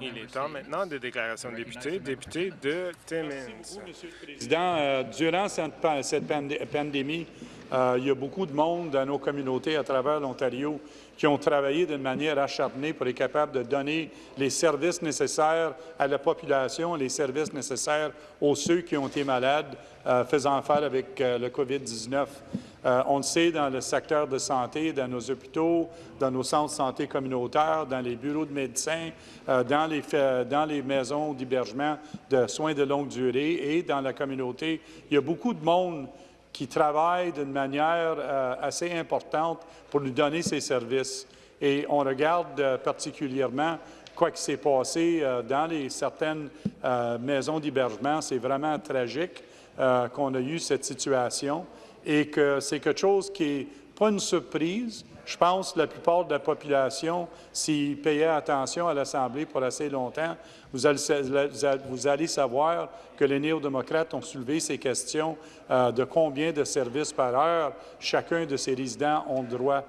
Il est temps maintenant de déclaration de député. Député de Timmins. Monsieur le Président, euh, durant cette, cette pandémie, euh, il y a beaucoup de monde dans nos communautés à travers l'Ontario qui ont travaillé d'une manière acharnée pour être capables de donner les services nécessaires à la population, les services nécessaires aux ceux qui ont été malades, euh, faisant affaire avec euh, le COVID-19. on le sait dans le secteur de santé, dans nos hôpitaux, dans nos centres de santé communautaires, dans les bureaux de médecins, dans les, dans les maisons d'hébergement de soins de longue durée et dans la communauté. Il y a beaucoup de monde qui travaillent d'une manière euh, assez importante pour nous donner ces services. Et on regarde euh, particulièrement quoi qui s'est passé euh, dans les, certaines maisons d'hébergement. C'est vraiment tragique qu'on a eu cette situation et que c'est quelque chose qui n'est pas une surprise, je pense que la plupart de la population, s'ils payaient attention à l'Assemblée pour assez longtemps, vous allez, savoir que les néo-démocrates ont soulevé ces questions euh, de combien de services par heure chacun de ces résidents ont droit.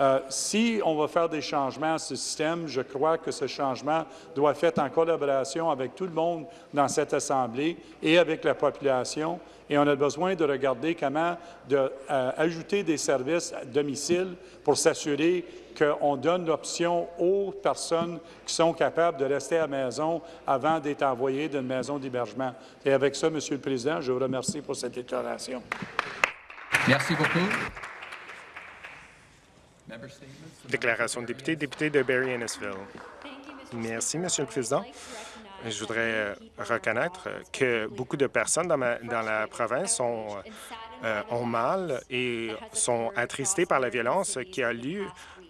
Euh, si on va faire des changements à ce système, je crois que ce changement doit être fait en collaboration avec tout le monde dans cette Assemblée et avec la population. Et on a besoin de regarder comment de, euh, ajouter des services à domicile pour s'assurer qu'on donne l'option aux personnes qui sont capables de rester à la maison avant d'être envoyées d'une maison d'hébergement. Et avec ça, Monsieur le Président, je vous remercie pour cette déclaration. Merci beaucoup. Déclaration de député, député de Barry Innisville. Merci, Monsieur le Président. Je voudrais euh, reconnaître que beaucoup de personnes dans, la province euh, ont mal et sont attristées par la violence qui a lieu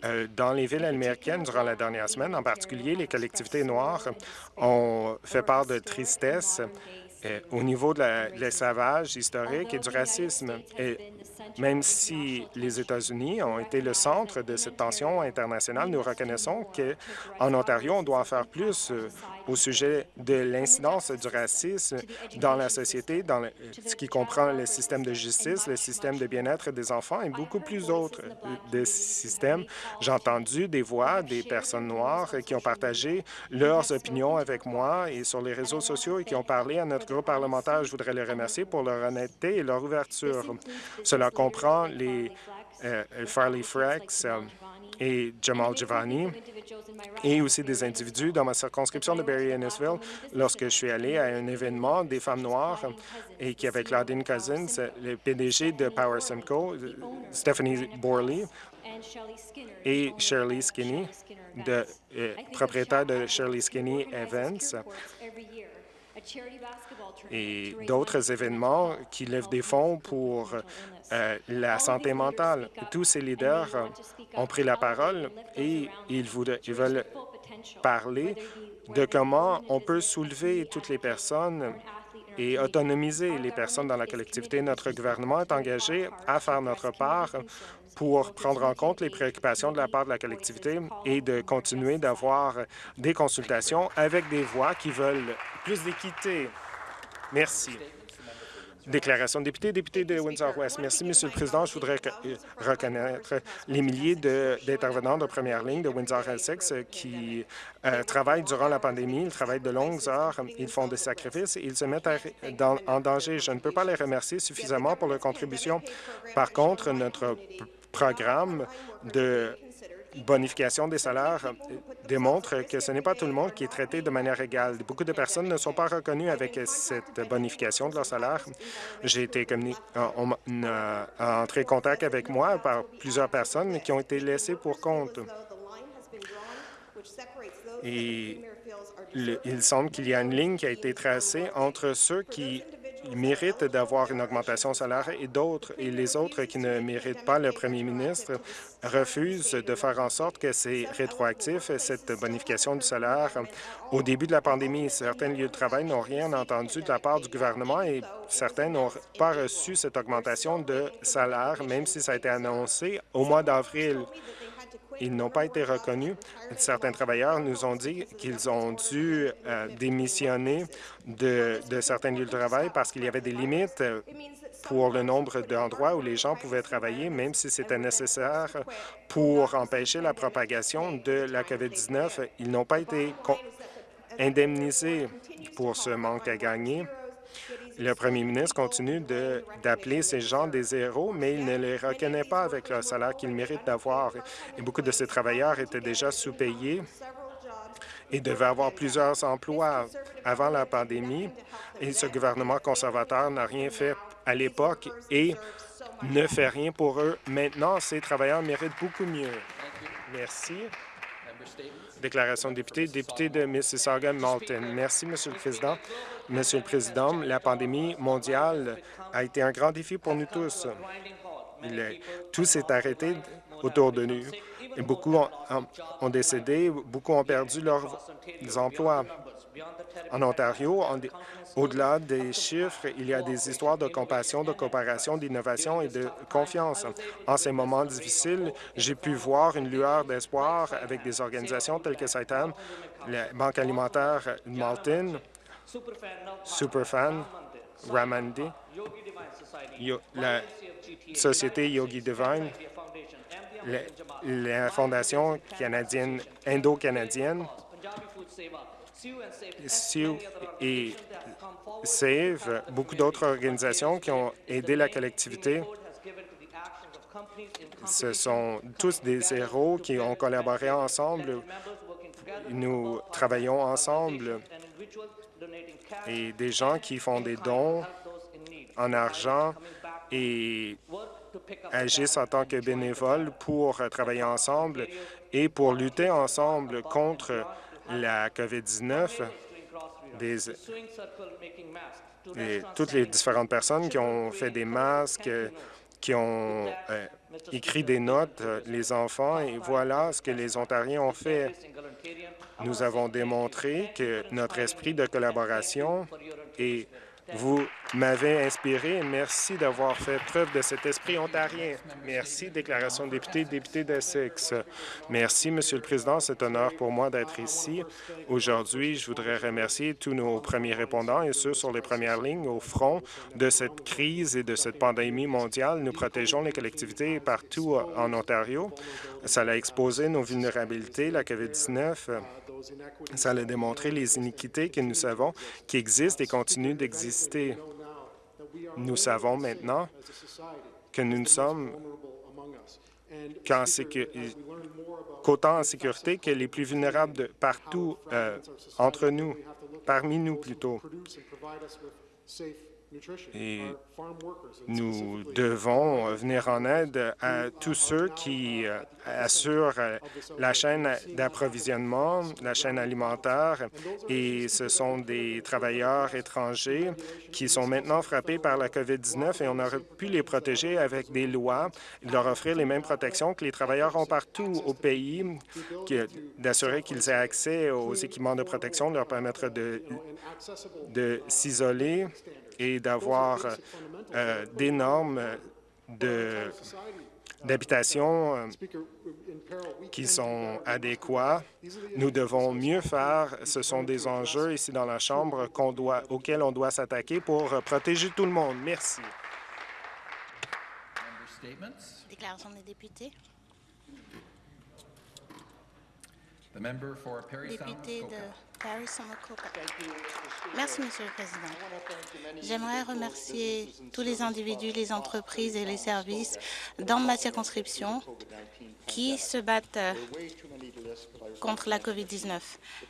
euh, dans les villes américaines durant la dernière semaine. En particulier, les collectivités noires ont fait part de tristesse au niveau de l'esclavage historique et du racisme. Même si les États-Unis ont été le centre de cette tension internationale, nous reconnaissons qu'en Ontario, on doit faire plus euh, au sujet de l'incidence du racisme dans la société, dans ce qui comprend le système de justice, le système de bien-être des enfants et beaucoup plus d'autres euh, systèmes. J'ai entendu des voix des personnes noires qui ont partagé leurs opinions avec moi et sur les réseaux sociaux et qui ont parlé à notre groupe parlementaire. Je voudrais les remercier pour leur honnêteté et leur ouverture. Cela comprend les Farley Frex, euh, et Jamal Giovanni, et aussi des individus dans ma circonscription de Barry Innisville lorsque je suis allé à un événement des femmes noires et qui avait Claudine Cousins, le PDG de Power Simcoe, Stephanie Borley et Shirley Skinny, de, euh, propriétaire de Shirley Skinny Events et d'autres événements qui lèvent des fonds pour euh, la santé mentale. Tous ces leaders ont pris la parole et ils, ils veulent parler de comment on peut soulever toutes les personnes et autonomiser les personnes dans la collectivité. Notre gouvernement est engagé à faire notre part pour prendre en compte les préoccupations de la part de la collectivité et de continuer d'avoir des consultations avec des voix qui veulent plus d'équité. Merci. Déclaration de député, député de Windsor-West. Merci, Monsieur le Président. Je voudrais euh, reconnaître les milliers d'intervenants de, première ligne de Windsor-Essex qui euh, travaillent durant la pandémie. Ils travaillent de longues heures, ils font des sacrifices ils se mettent en danger. Je ne peux pas les remercier suffisamment pour leur contribution. Par contre, notre programme de bonification des salaires démontre que ce n'est pas tout le monde qui est traité de manière égale. Beaucoup de personnes ne sont pas reconnues avec cette bonification de leur salaire. J'ai été on, entré en contact avec moi par plusieurs personnes qui ont été laissées pour compte. Et il semble qu'il y a une ligne qui a été tracée entre ceux qui méritent d'avoir une augmentation salaire et d'autres, et les autres qui ne méritent pas, le premier ministre refuse de faire en sorte que c'est rétroactif, cette bonification du salaire. Au début de la pandémie, certains lieux de travail n'ont rien entendu de la part du gouvernement et certains n'ont pas reçu cette augmentation de salaire, même si ça a été annoncé au mois d'avril. Ils n'ont pas été reconnus. Certains travailleurs nous ont dit qu'ils ont dû euh, démissionner de, de certains lieux de travail parce qu'il y avait des limites pour le nombre d'endroits où les gens pouvaient travailler, même si c'était nécessaire pour empêcher la propagation de la COVID-19. Ils n'ont pas été indemnisés pour ce manque à gagner. Le premier ministre continue d'appeler ces gens des héros, mais il ne les reconnaît pas avec le salaire qu'ils méritent d'avoir. Et beaucoup de ces travailleurs étaient déjà sous-payés et devaient avoir plusieurs emplois avant la pandémie. Et ce gouvernement conservateur n'a rien fait à l'époque et ne fait rien pour eux. Maintenant, ces travailleurs méritent beaucoup mieux. Merci. Déclaration de député, député de Mississauga-Malton. Merci, Monsieur le Président. Monsieur le Président, la pandémie mondiale a été un grand défi pour nous tous. tout s'est arrêté autour de nous. Et beaucoup ont, décédé, beaucoup ont perdu leurs emplois. En Ontario, au-delà des chiffres, il y a des histoires de compassion, de coopération, d'innovation et de confiance. En ces moments difficiles, j'ai pu voir une lueur d'espoir avec des organisations telles que Saitam, la Banque alimentaire Malton, Superfan, Ramandi, la Société Yogi Divine, la Fondation canadienne, indo-canadienne, Sioux et SAVE, beaucoup d'autres organisations qui ont aidé la collectivité. Ce sont tous des héros qui ont collaboré ensemble. Nous travaillons ensemble et des gens qui font des dons en argent et agissent en tant que bénévoles pour travailler ensemble et pour lutter ensemble contre la COVID-19, et toutes les différentes personnes qui ont fait des masques, qui ont euh, écrit des notes, euh, les enfants, et voilà ce que les Ontariens ont fait. Nous avons démontré que notre esprit de collaboration est vous m'avez inspiré. Merci d'avoir fait preuve de cet esprit ontarien. Merci. Déclaration de député, député d'Essex. Merci, Monsieur le Président. C'est un honneur pour moi d'être ici. Aujourd'hui, je voudrais remercier tous nos premiers répondants et ceux sur les premières lignes au front de cette crise et de cette pandémie mondiale. Nous protégeons les collectivités partout en Ontario. Ça a exposé nos vulnérabilités, la COVID-19 ça a démontré les iniquités que nous savons qui existent et continuent d'exister. Nous savons maintenant que nous ne sommes qu'autant en sécurité que les plus vulnérables partout euh, entre nous, parmi nous plutôt. Et nous devons venir en aide à tous ceux qui euh, assurent euh, la chaîne d'approvisionnement, la chaîne alimentaire, et ce sont des travailleurs étrangers qui sont maintenant frappés par la COVID-19 et on aurait pu les protéger avec des lois, leur offrir les mêmes protections que les travailleurs ont partout au pays, d'assurer qu'ils aient accès aux équipements de protection, leur permettre de, de s'isoler et d'avoir euh, des normes d'habitation euh, qui sont adéquats. Nous devons mieux faire. Ce sont des enjeux ici dans la Chambre doit, auxquels on doit s'attaquer pour protéger tout le monde. Merci. Déclaration des députés. Député de Merci, Monsieur le Président. J'aimerais remercier tous les individus, les entreprises et les services dans ma circonscription qui se battent contre la COVID-19.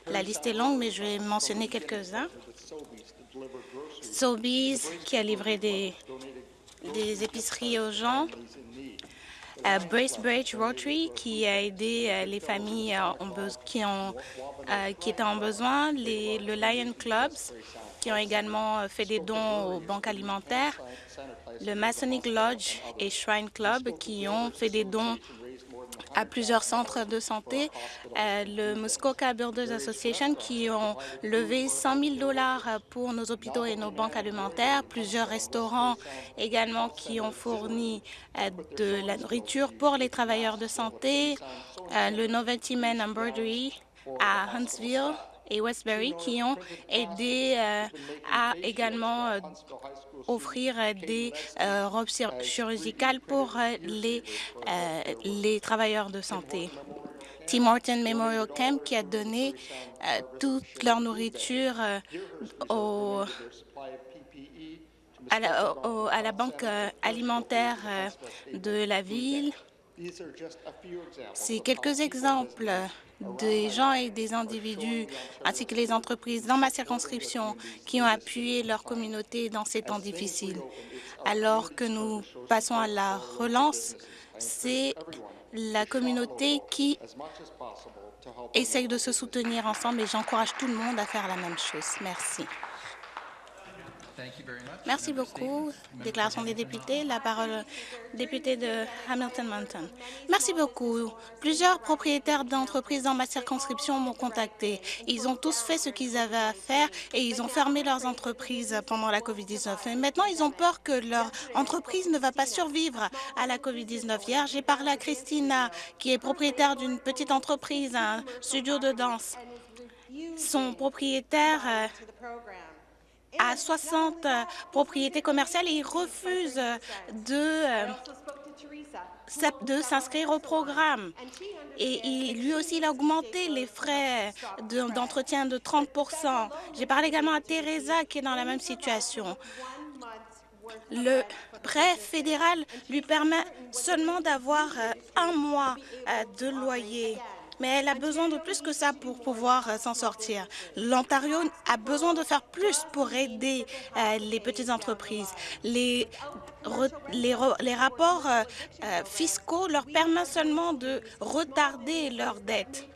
La liste est longue, mais je vais mentionner quelques-uns. Sobeys, qui a livré des, des épiceries aux gens, Bracebridge Rotary qui a aidé euh, les familles euh, qui, ont, qui étaient en besoin, les, le Lion Clubs qui ont également fait des dons aux banques alimentaires, le Masonic Lodge et Shrine Club qui ont fait des dons à plusieurs centres de santé, euh, le Muskoka Builders Association qui ont levé 100 000 dollars pour nos hôpitaux et nos banques alimentaires, plusieurs restaurants également qui ont fourni euh, de la nourriture pour les travailleurs de santé, euh, le Novelty Men Embroidery à Huntsville et Westbury qui ont aidé euh, à également euh, offrir des robes chirurgicales pour les, travailleurs de santé. Tim Horton Memorial Camp qui a donné toute leur nourriture à, la, à la banque alimentaire de la ville. C'est quelques exemples des gens et des individus, ainsi que les entreprises dans ma circonscription qui ont appuyé leur communauté dans ces temps difficiles. Alors que nous passons à la relance, c'est la communauté qui essaye de se soutenir ensemble et j'encourage tout le monde à faire la même chose. Merci. Merci beaucoup. Déclaration des députés. La parole député de Hamilton Mountain. Merci beaucoup. Plusieurs propriétaires d'entreprises dans ma circonscription m'ont contacté. Ils ont tous fait ce qu'ils avaient à faire et ils ont fermé leurs entreprises pendant la COVID-19. Et maintenant, ils ont peur que leur entreprise ne va pas survivre à la COVID-19. Hier, j'ai parlé à Christina, qui est propriétaire d'une petite entreprise, un studio de danse. Son propriétaire euh, à 60 euh, propriétés commerciales et il refuse de, euh, de s'inscrire au programme. Et lui aussi, il a augmenté les frais d'entretien de, 30% J'ai parlé également à Teresa qui est dans la même situation. Le prêt fédéral lui permet seulement d'avoir euh, un mois de loyer mais elle a besoin de plus que ça pour pouvoir euh, s'en sortir. L'Ontario a besoin de faire plus pour aider euh, les petites entreprises. Les, les, rapports euh, fiscaux leur permettent seulement de retarder leurs dettes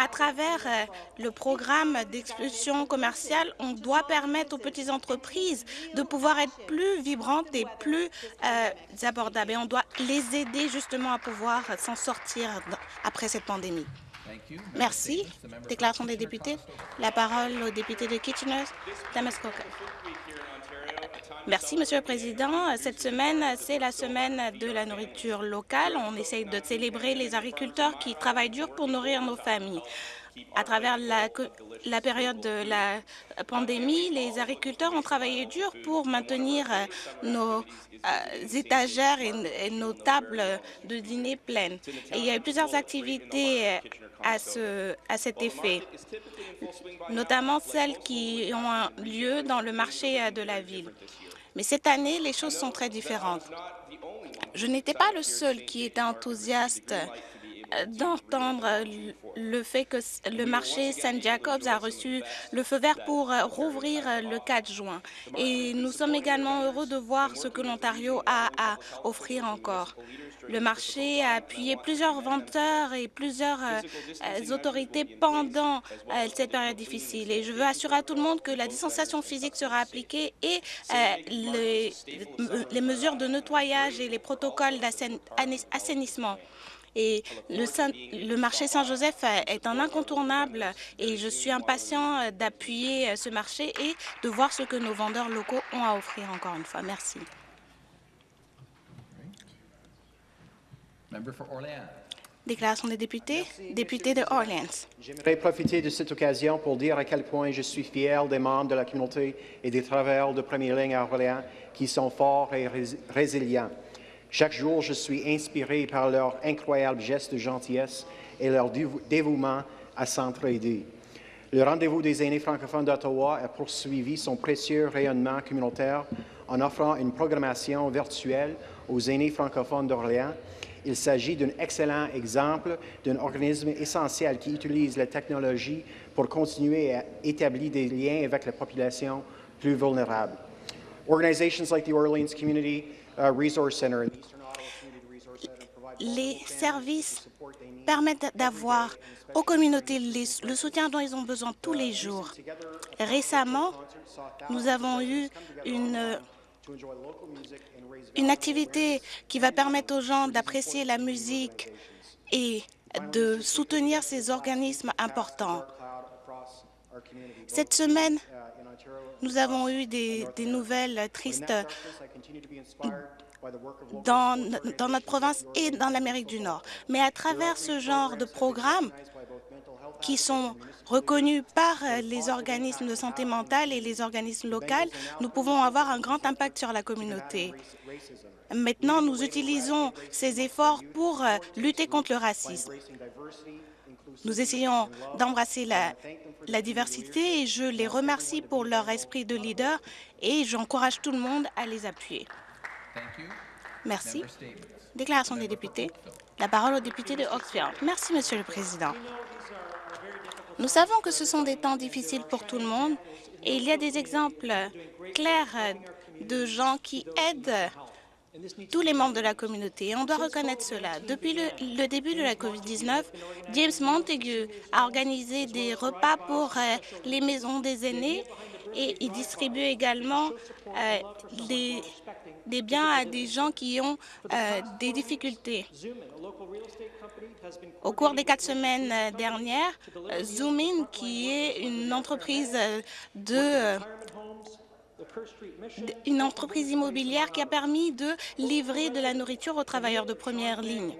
à travers euh, le programme d'expulsion commerciale, on doit permettre aux petites entreprises de pouvoir être plus vibrantes et plus euh, abordables. Et on doit les aider justement à pouvoir s'en sortir après cette pandémie. Merci. Déclaration des députés. La parole au député de Kitchener, Damaskoka. Merci, Monsieur le Président. Cette semaine, c'est la semaine de la nourriture locale. On essaye de célébrer les agriculteurs qui travaillent dur pour nourrir nos familles. À travers la, période de la pandémie, les agriculteurs ont travaillé dur pour maintenir euh, nos euh, étagères et, nos tables de dîner pleines. Il y a eu plusieurs activités euh, à, à cet effet, notamment celles qui ont lieu dans le marché de la ville. Mais cette année, les choses sont très différentes. Je n'étais pas le seul qui était enthousiaste d'entendre le fait que le marché Saint Jacobs a reçu le feu vert pour euh, rouvrir euh, le 4 juin. Et nous sommes également heureux de voir ce que l'Ontario a à offrir encore. Le marché a appuyé plusieurs vendeurs et plusieurs autorités pendant cette période difficile. Et je veux assurer à tout le monde que la distanciation physique sera appliquée et les mesures de nettoyage et les protocoles d'assainissement. Et le, marché Saint-Joseph est un incontournable et je suis impatient d'appuyer ce marché et de voir ce que nos vendeurs locaux ont à offrir encore une fois. Merci. Déclaration des députés. Député de Orleans. J'aimerais profiter de cette occasion pour dire à quel point je suis fier des membres de la communauté et des travailleurs de première ligne à Orléans qui sont forts et résilients. Chaque jour, je suis inspiré par leur incroyable geste de gentillesse et leur dévouement à s'entraider. Le rendez-vous des aînés francophones d'Ottawa a poursuivi son précieux rayonnement communautaire en offrant une programmation virtuelle aux aînés francophones d'Orléans. Il s'agit d'un excellent exemple d'un organisme essentiel qui utilise la technologie pour continuer à établir des liens avec la population plus vulnérable. Organizations like the Orleans Community les services permettent d'avoir aux communautés le soutien dont ils ont besoin tous les jours. Récemment, nous avons eu une, une activité qui va permettre aux gens d'apprécier la musique et de soutenir ces organismes importants. Cette semaine, nous avons eu des, des nouvelles tristes dans, dans, notre province et dans l'Amérique du Nord. Mais à travers ce genre de programmes qui sont reconnus par les organismes de santé mentale et les organismes locaux, nous pouvons avoir un grand impact sur la communauté. Maintenant, nous utilisons ces efforts pour lutter contre le racisme. Nous essayons d'embrasser la, la, diversité et je les remercie pour leur esprit de leader et j'encourage tout le monde à les appuyer. Merci. Déclaration des députés. La parole au député de Oxford. Merci, Monsieur le Président. Nous savons que ce sont des temps difficiles pour tout le monde et il y a des exemples clairs de gens qui aident tous les membres de la communauté. On doit reconnaître cela. Depuis le, début de la COVID-19, James Montague a organisé des repas pour euh, les maisons des aînés et il distribue également euh, des, biens à des gens qui ont euh, des difficultés. Au cours des quatre semaines dernières, Zoomin, qui est une entreprise de une entreprise immobilière qui a permis de livrer de la nourriture aux travailleurs de première ligne.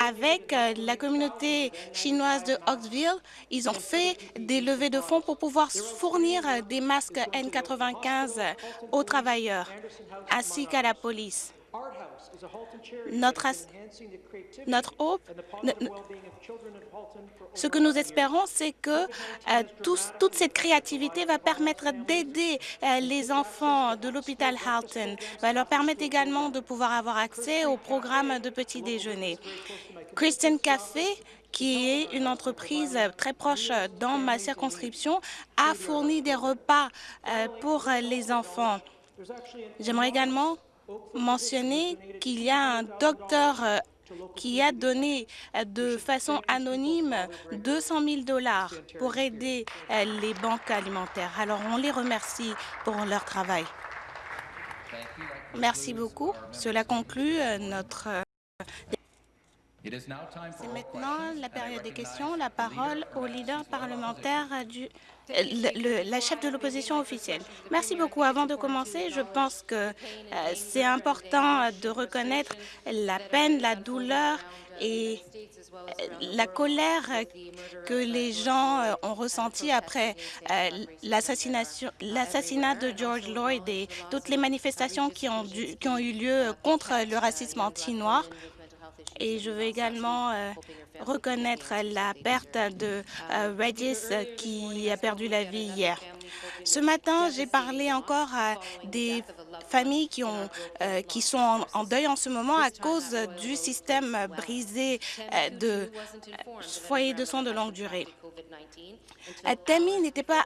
Avec euh, la communauté chinoise de Oxville, ils ont fait des levées de fonds pour pouvoir fournir des masques N95 aux travailleurs ainsi qu'à la police. Notre, notre hope, ce que nous espérons, c'est que euh, toute cette créativité va permettre d'aider euh, les enfants de l'hôpital Halton, va leur permettre également de pouvoir avoir accès au programme de petit déjeuner. Christian Café qui est une entreprise très proche dans ma circonscription, a fourni des repas euh, pour les enfants. J'aimerais également mentionner qu'il y a un docteur euh, qui a donné euh, de façon anonyme 200 000 dollars pour aider euh, les banques alimentaires. Alors, on les remercie pour leur travail. Merci beaucoup. Cela conclut notre c'est maintenant la période des questions. La parole au leader parlementaire du le, la chef de l'opposition officielle. Merci beaucoup. Avant de commencer, je pense que euh, c'est important de reconnaître la peine, la douleur et euh, la colère que les gens euh, ont ressentie après euh, l'assassinat de George Lloyd et toutes les manifestations qui ont, dû, qui ont eu lieu contre le racisme anti-noir. Et je veux également euh, reconnaître la perte de euh, Regis qui a perdu la vie hier. Ce matin, j'ai parlé encore à des familles qui, euh, sont en, en, deuil en ce moment à cause du système brisé euh, de euh, foyers de soins de longue durée. Tammy n'était pas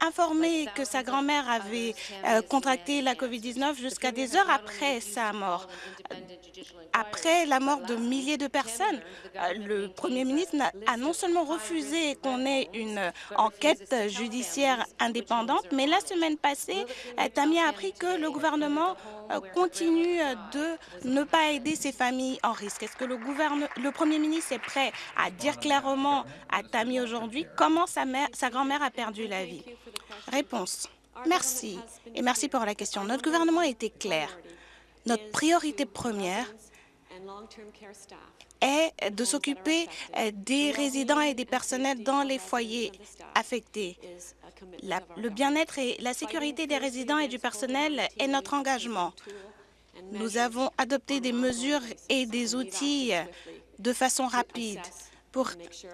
informée que sa grand-mère avait euh, contracté la COVID-19 jusqu'à des heures après sa mort. Après la mort de milliers de personnes, le Premier ministre a non seulement refusé qu'on ait une enquête judiciaire indépendante, mais la semaine passée, Tammy a appris que le gouvernement continue de ne pas aider ces familles en risque. Est-ce que le, Premier ministre est prêt à dire clairement à Tammy aujourd'hui comment sa, sa grand-mère a perdu la vie? Réponse. Merci. Et merci pour la question. Notre gouvernement a été clair. Notre priorité première est de s'occuper des résidents et des personnels dans les foyers affectés. La, le bien-être et la sécurité des résidents et du personnel est notre engagement. Nous avons adopté des mesures et des outils de façon rapide pour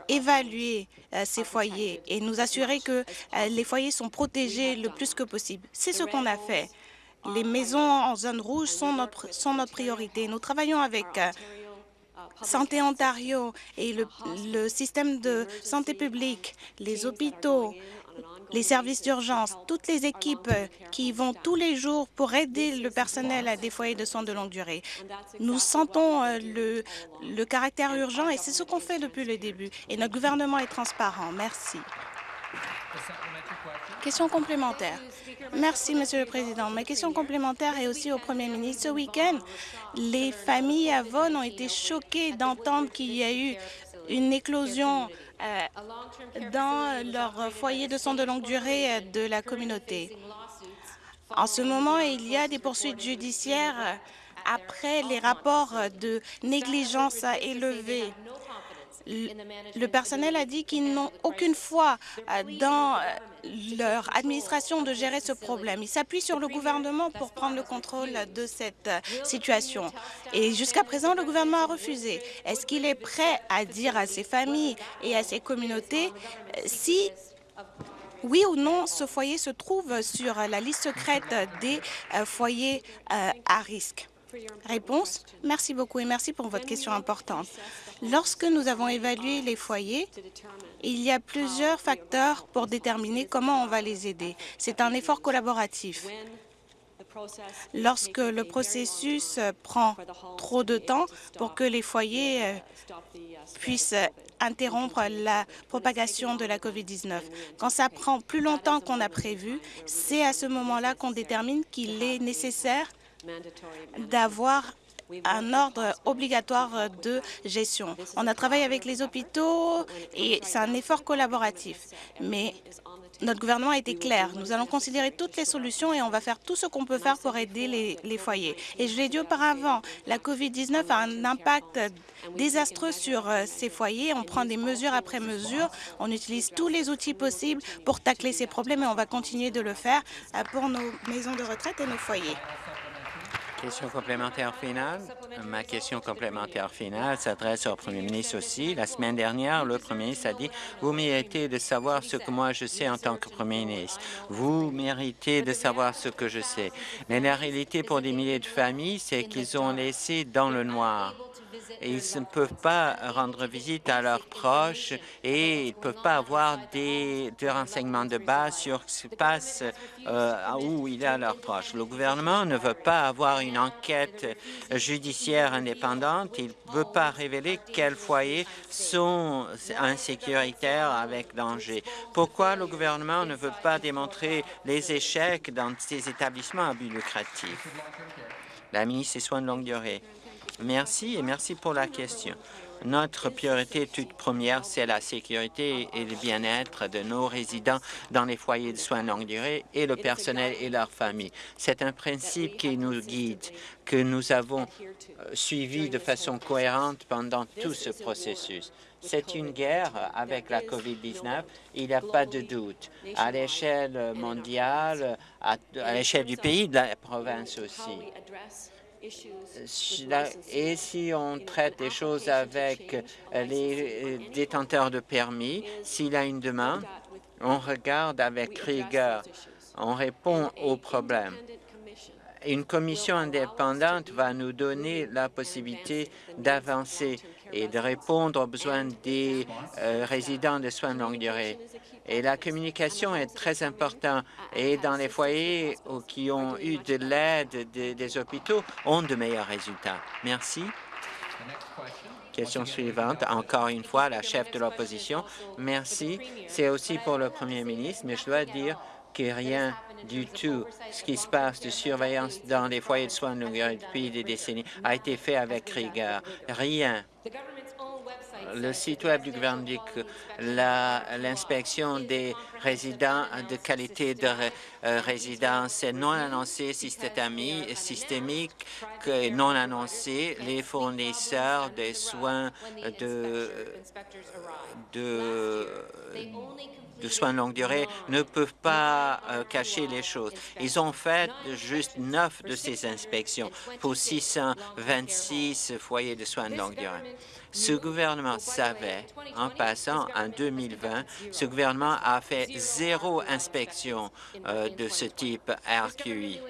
évaluer euh, ces foyers et nous assurer que euh, les foyers sont protégés le plus que possible. C'est ce qu'on a fait. Les maisons en zone rouge sont notre, priorité. Nous travaillons avec euh, Santé Ontario et le, le système de santé publique, les hôpitaux, les services d'urgence, toutes les équipes qui vont tous les jours pour aider le personnel à des foyers de soins de longue durée. Nous sentons euh, le, le caractère urgent et c'est ce qu'on fait depuis le début. Et notre gouvernement est transparent. Merci. Question complémentaire. Merci, Monsieur le Président. Ma question complémentaire est aussi au Premier ministre. Ce week-end, les familles à Vaughan ont été choquées d'entendre qu'il y a eu une éclosion dans leur foyer de soins de longue durée de la communauté. En ce moment, il y a des poursuites judiciaires après les rapports de négligence élevés. Le personnel a dit qu'ils n'ont aucune foi dans leur administration de gérer ce problème. Ils s'appuient sur le gouvernement pour prendre le contrôle de cette situation. Et jusqu'à présent, le gouvernement a refusé. Est-ce qu'il est prêt à dire à ses familles et à ses communautés si oui ou non, ce foyer se trouve sur la liste secrète des foyers à risque? Réponse. Merci beaucoup et merci pour votre question importante. Lorsque nous avons évalué les foyers, il y a plusieurs facteurs pour déterminer comment on va les aider. C'est un effort collaboratif. Lorsque le processus prend trop de temps pour que les foyers puissent interrompre la propagation de la COVID-19. Quand ça prend plus longtemps qu'on a prévu, c'est à ce moment-là qu'on détermine qu'il est nécessaire d'avoir un ordre obligatoire de gestion. On a travaillé avec les hôpitaux et c'est un effort collaboratif. Mais notre gouvernement a été clair. Nous allons considérer toutes les solutions et on va faire tout ce qu'on peut faire pour aider les, les foyers. Et je l'ai dit auparavant, la COVID-19 a un impact désastreux sur euh, ces foyers. On prend des mesures après mesures. On utilise tous les outils possibles pour tacler ces problèmes et on va continuer de le faire euh, pour nos maisons de retraite et nos foyers. Question complémentaire finale? Ma question complémentaire finale s'adresse au premier ministre aussi. La semaine dernière, le premier ministre a dit « Vous méritez de savoir ce que moi je sais en tant que premier ministre. Vous méritez de savoir ce que je sais. » Mais la réalité pour des milliers de familles, c'est qu'ils ont laissé dans le noir ils ne peuvent pas rendre visite à leurs proches et ils ne peuvent pas avoir des, renseignements de base sur ce qui se passe euh, où il a leurs proches. Le gouvernement ne veut pas avoir une enquête judiciaire indépendante. Il ne veut pas révéler quels foyers sont insécuritaires avec danger. Pourquoi le gouvernement ne veut pas démontrer les échecs dans ces établissements à but lucratif? La ministre des Soins de longue durée. Merci et merci pour la question. Notre priorité toute première, c'est la sécurité et le bien-être de nos résidents dans les foyers de soins de longue durée et le personnel et leurs familles. C'est un principe qui nous guide, que nous avons euh, suivi de façon cohérente pendant tout ce processus. C'est une guerre avec la COVID-19, il n'y a pas de doute. À l'échelle mondiale, à, à l'échelle du pays, de la province aussi. Et si on traite des choses avec les détenteurs de permis, s'il a une demande, on regarde avec rigueur, on répond aux problèmes. Une commission indépendante va nous donner la possibilité d'avancer et de répondre aux besoins des euh, résidents de soins de longue durée. Et la communication est très importante. Et dans les foyers qui ont eu de l'aide des hôpitaux, ont de meilleurs résultats. Merci. Question suivante, encore une fois, la chef de l'opposition. Merci. C'est aussi pour le premier ministre, mais je dois dire que rien du tout ce qui se passe de surveillance dans les foyers de soins de longue depuis des décennies a été fait avec rigueur. Rien le site web du gouvernement dit que l'inspection des résidents de qualité de euh, résidence est non annoncée systémique, non annoncée. Les fournisseurs des soins de, de de soins de longue durée ne peuvent pas euh, cacher les choses. Ils ont fait juste neuf de ces inspections pour 626 foyers de soins de longue durée. Ce gouvernement savait, en passant en 2020, ce gouvernement a fait zéro inspection euh, de ce type RQI.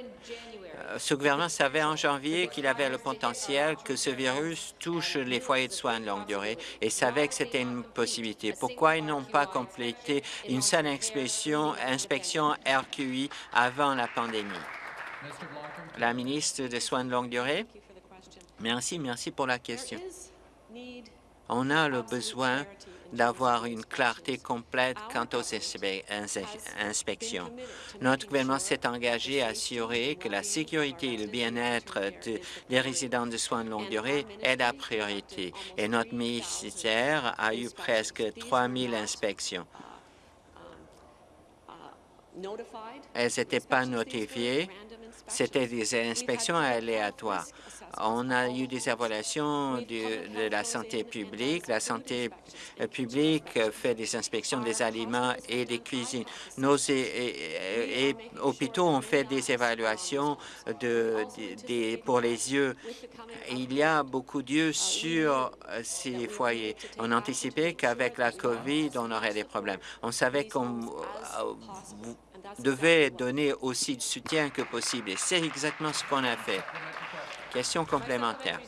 Euh, ce gouvernement savait en janvier qu'il avait le potentiel que ce virus touche les foyers de soins de longue durée et savait que c'était une possibilité. Pourquoi ils n'ont pas complété une seule inspection, inspection RQI avant la pandémie? La ministre des Soins de longue durée. Merci, merci pour la question. On a le besoin d'avoir une clarté complète quant aux inspections. Notre gouvernement s'est engagé à assurer que la sécurité et le bien-être des résidents de soins de longue durée est la priorité. Et notre ministère a eu presque 3 000 inspections. Elles n'étaient pas notifiées. C'était des inspections aléatoires. On a eu des évaluations de, la santé publique. La santé euh, publique fait des inspections des aliments et des cuisines. Nos hôpitaux ont fait des évaluations de, pour les yeux. Il y a beaucoup d'yeux sur euh, ces foyers. On anticipait qu'avec la COVID, on aurait des problèmes. On savait qu'on euh, devait donner aussi du soutien que possible. Et c'est exactement ce qu'on a fait. Question complémentaire.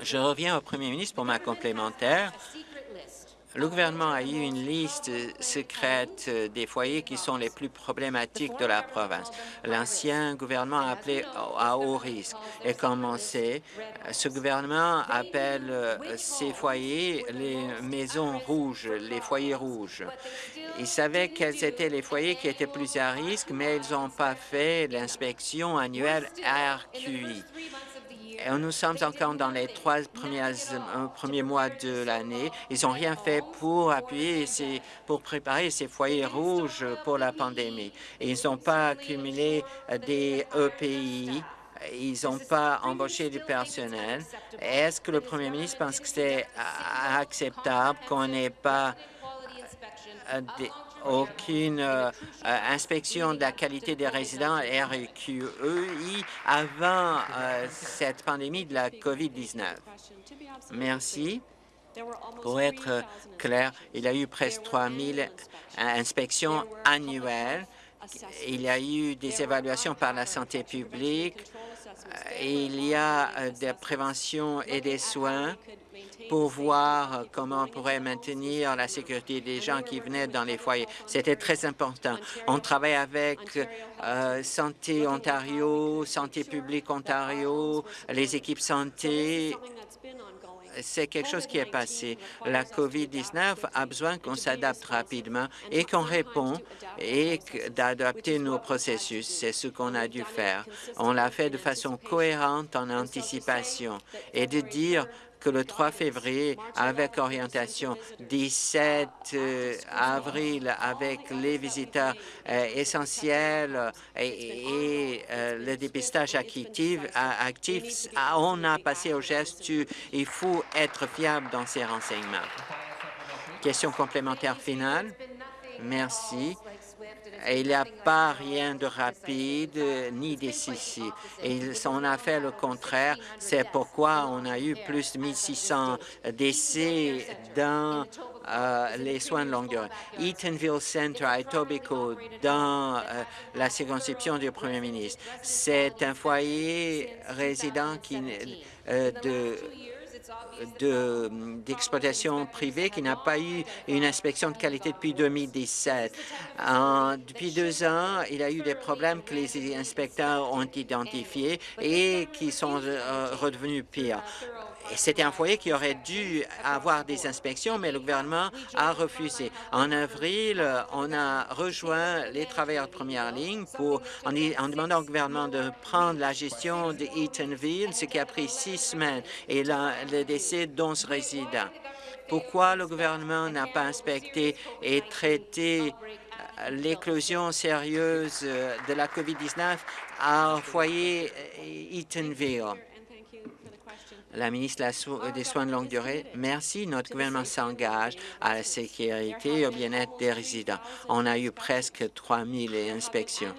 Je reviens au premier ministre pour ma complémentaire. Le gouvernement a eu une liste secrète des foyers qui sont les plus problématiques de la province. L'ancien gouvernement a appelé à haut risque. Et comme on sait, ce gouvernement appelle ces foyers les maisons rouges, les foyers rouges. Ils savaient quels étaient les foyers qui étaient plus à risque, mais ils n'ont pas fait l'inspection annuelle RQI. Nous sommes encore dans les trois euh, premiers mois de l'année. Ils n'ont rien fait pour appuyer, pour préparer ces foyers rouges pour la pandémie. ils n'ont pas accumulé des EPI ils n'ont pas embauché du personnel. Est-ce que le premier ministre pense que c'est acceptable qu'on n'ait pas aucune euh, euh, inspection de la qualité des résidents RQEI avant euh, cette pandémie de la COVID-19. Merci. Pour être clair, il y a eu presque 3 000 inspections annuelles. Il y a eu des évaluations par la santé publique. Il y a des préventions et des soins pour voir comment on pourrait maintenir la sécurité des gens qui venaient dans les foyers. C'était très important. On travaille avec euh, Santé Ontario, Santé publique Ontario, les équipes santé c'est quelque chose qui est passé. La COVID-19 a besoin qu'on s'adapte rapidement et qu'on répond et d'adapter nos processus. C'est ce qu'on a dû faire. On l'a fait de façon cohérente en anticipation et de dire que le 3 février, avec orientation 17 euh, avril, avec les visiteurs euh, essentiels et, euh, le dépistage actif, actif, on a passé au geste il faut être fiable dans ces renseignements. Question complémentaire finale. Merci il n'y a pas rien de rapide ni décisif. Et on a fait le contraire. C'est pourquoi on a eu plus de 1600 décès dans euh, les soins de longue durée. Eatonville Center à Etobicoke, dans euh, la circonscription du premier ministre. C'est un foyer résident qui, euh, de d'exploitation privée qui n'a pas eu une inspection de qualité depuis 2017. depuis deux ans, il y a eu des problèmes que les inspecteurs ont identifiés et qui sont euh, redevenus pires. C'était un foyer qui aurait dû avoir des inspections, mais le gouvernement a refusé. En avril, on a rejoint les travailleurs de première ligne pour, en, demandant au gouvernement de prendre la gestion de Eatonville, ce qui a pris six semaines, et le décès d'11 résidents. Pourquoi le gouvernement n'a pas inspecté et traité euh, l'éclosion sérieuse de la COVID-19 à foyer Eatonville? La ministre des Soins de longue durée, merci. Notre gouvernement s'engage à la sécurité et au bien-être des résidents. On a eu presque 3 000 inspections.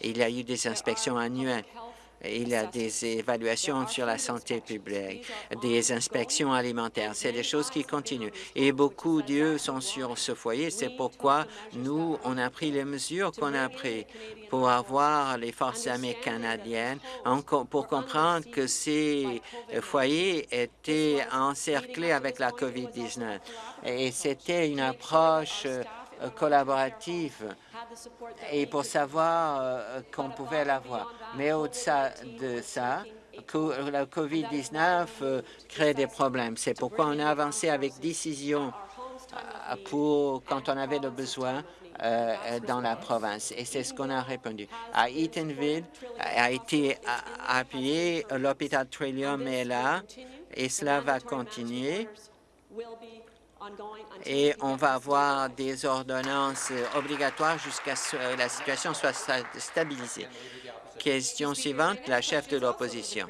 Il y a eu des inspections annuelles. Il y a des évaluations sur la santé publique, des inspections alimentaires. C'est des choses qui continuent. Et beaucoup d'eux sont sur ce foyer. C'est pourquoi nous, on a pris les mesures qu'on a prises pour avoir les forces armées canadiennes, pour comprendre que ces foyers étaient encerclés avec la COVID-19. Et c'était une approche euh, collaborative et pour savoir euh, qu'on pouvait l'avoir. Mais au-delà de ça, la COVID-19 euh, crée des problèmes. C'est pourquoi on a avancé avec décision euh, pour quand on avait le besoin euh, dans la province. Et c'est ce qu'on a répondu. À Eatonville a été appuyé, l'hôpital Trillium est là, et cela va continuer. Et on va avoir des ordonnances obligatoires jusqu'à ce que la situation soit stabilisée. Question suivante, la chef de l'opposition.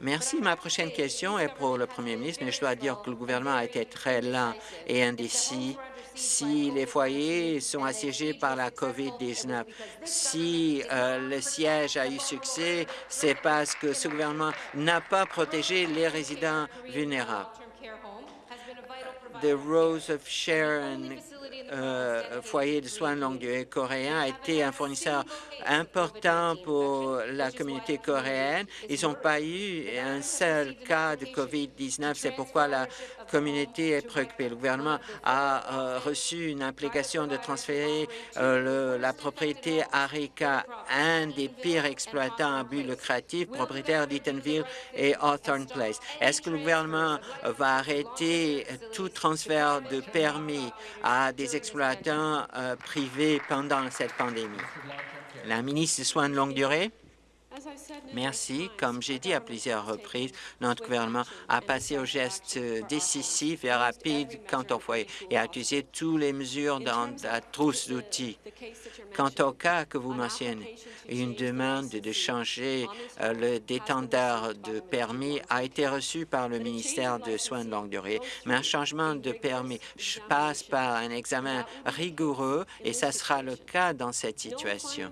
Merci. Ma prochaine question est pour le premier ministre, mais je dois dire que le gouvernement a été très lent et indécis si les foyers sont assiégés par la COVID-19. Si euh, le siège a eu succès, c'est parce que ce gouvernement n'a pas protégé les résidents vulnérables. The Rose of Sharon euh, foyer de soins de longue durée coréen a été un fournisseur important pour la communauté coréenne. Ils n'ont pas eu un seul cas de COVID-19. C'est pourquoi la communauté est préoccupée. Le gouvernement a euh, reçu une implication de transférer euh, la propriété Arica, un des pires exploitants à but lucratif, propriétaire d'Eatonville et Hawthorne Place. Est-ce que le gouvernement va arrêter tout transfert de permis à des exploitants euh, privés pendant cette pandémie? La ministre des Soins de longue durée. Merci. Comme j'ai dit à plusieurs reprises, notre gouvernement a passé au geste décisif et rapide quant au foyer et a utilisé toutes les mesures dans la trousse d'outils. Quant au cas que vous mentionnez, une demande de changer euh, le détendeur de permis a été reçue par le ministère de Soins de longue durée, mais un changement de permis passe par un examen rigoureux et ça sera le cas dans cette situation.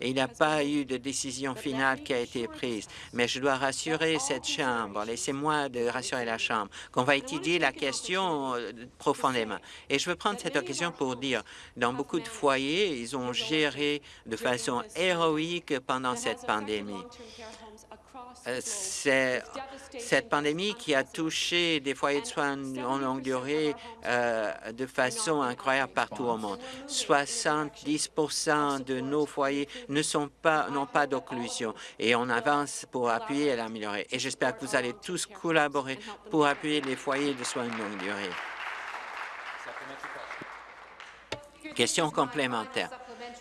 il n'y a pas eu de décision finale qui a été prise, mais je dois rassurer cette Chambre, laissez-moi de rassurer la Chambre, qu'on va étudier la question euh, profondément. Et je veux prendre cette occasion pour dire, dans beaucoup de foyers, ils ont géré de façon héroïque pendant cette pandémie. Euh, c'est cette pandémie qui a touché des foyers de soins en longue durée euh, de façon incroyable partout au monde. 70% de nos foyers ne sont pas n'ont pas d'occlusion et on avance pour appuyer et l'améliorer. Et j'espère que vous allez tous collaborer pour appuyer les foyers de soins de longue durée. Question complémentaire.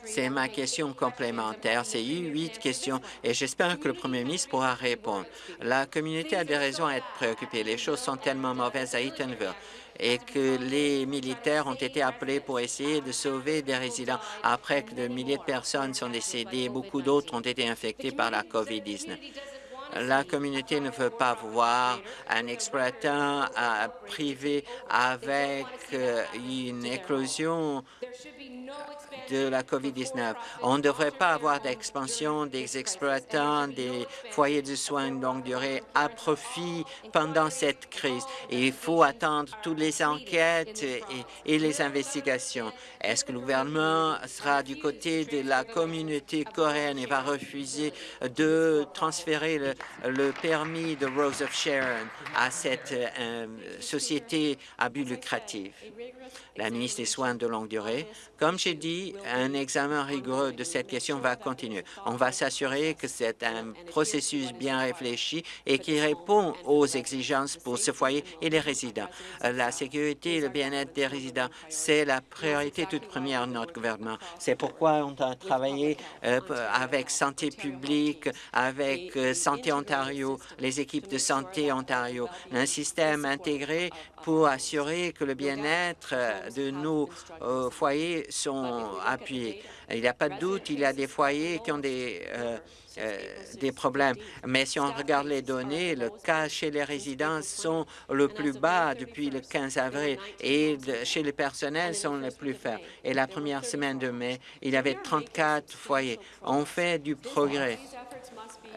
C'est ma question complémentaire. C'est huit questions et j'espère que le premier ministre pourra répondre. La communauté a des raisons à être préoccupée. Les choses sont tellement mauvaises à Eatonville et que les militaires ont été appelés pour essayer de sauver des résidents après que des milliers de personnes sont décédées. Beaucoup d'autres ont été infectés par la COVID-19. La communauté ne veut pas voir un exploitant euh, privé avec euh, une éclosion de la COVID-19. On ne devrait pas avoir d'expansion des exploitants des foyers de soins de longue durée à profit pendant cette crise. Il faut attendre toutes les enquêtes et, les investigations. Est-ce que le gouvernement sera du côté de la communauté coréenne et va refuser de transférer le, permis de Rose of Sharon à cette euh, société à but lucratif? La ministre des Soins de longue durée, comme j'ai dit, un examen rigoureux de cette question va continuer. On va s'assurer que c'est un processus bien réfléchi et qui répond aux exigences pour ce foyer et les résidents. La sécurité et le bien-être des résidents, c'est la priorité toute première notre gouvernement. C'est pourquoi on a travaillé euh, avec Santé publique, avec euh, Santé Ontario, les équipes de Santé Ontario, un système intégré pour assurer que le bien-être de nos euh, foyers sont appuyés. Il n'y a pas de doute, il y a des foyers qui ont des, euh, euh, des problèmes. Mais si on regarde les données, le cas chez les résidents sont le plus bas depuis le 15 avril et chez les personnels sont les plus faibles. Et la première semaine de mai, il y avait 34 foyers. On fait du progrès.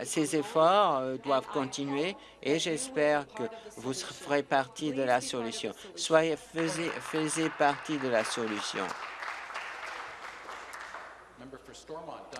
Ces efforts euh, doivent continuer et j'espère que vous ferez partie de la solution. Soyez, faisez, partie de la solution.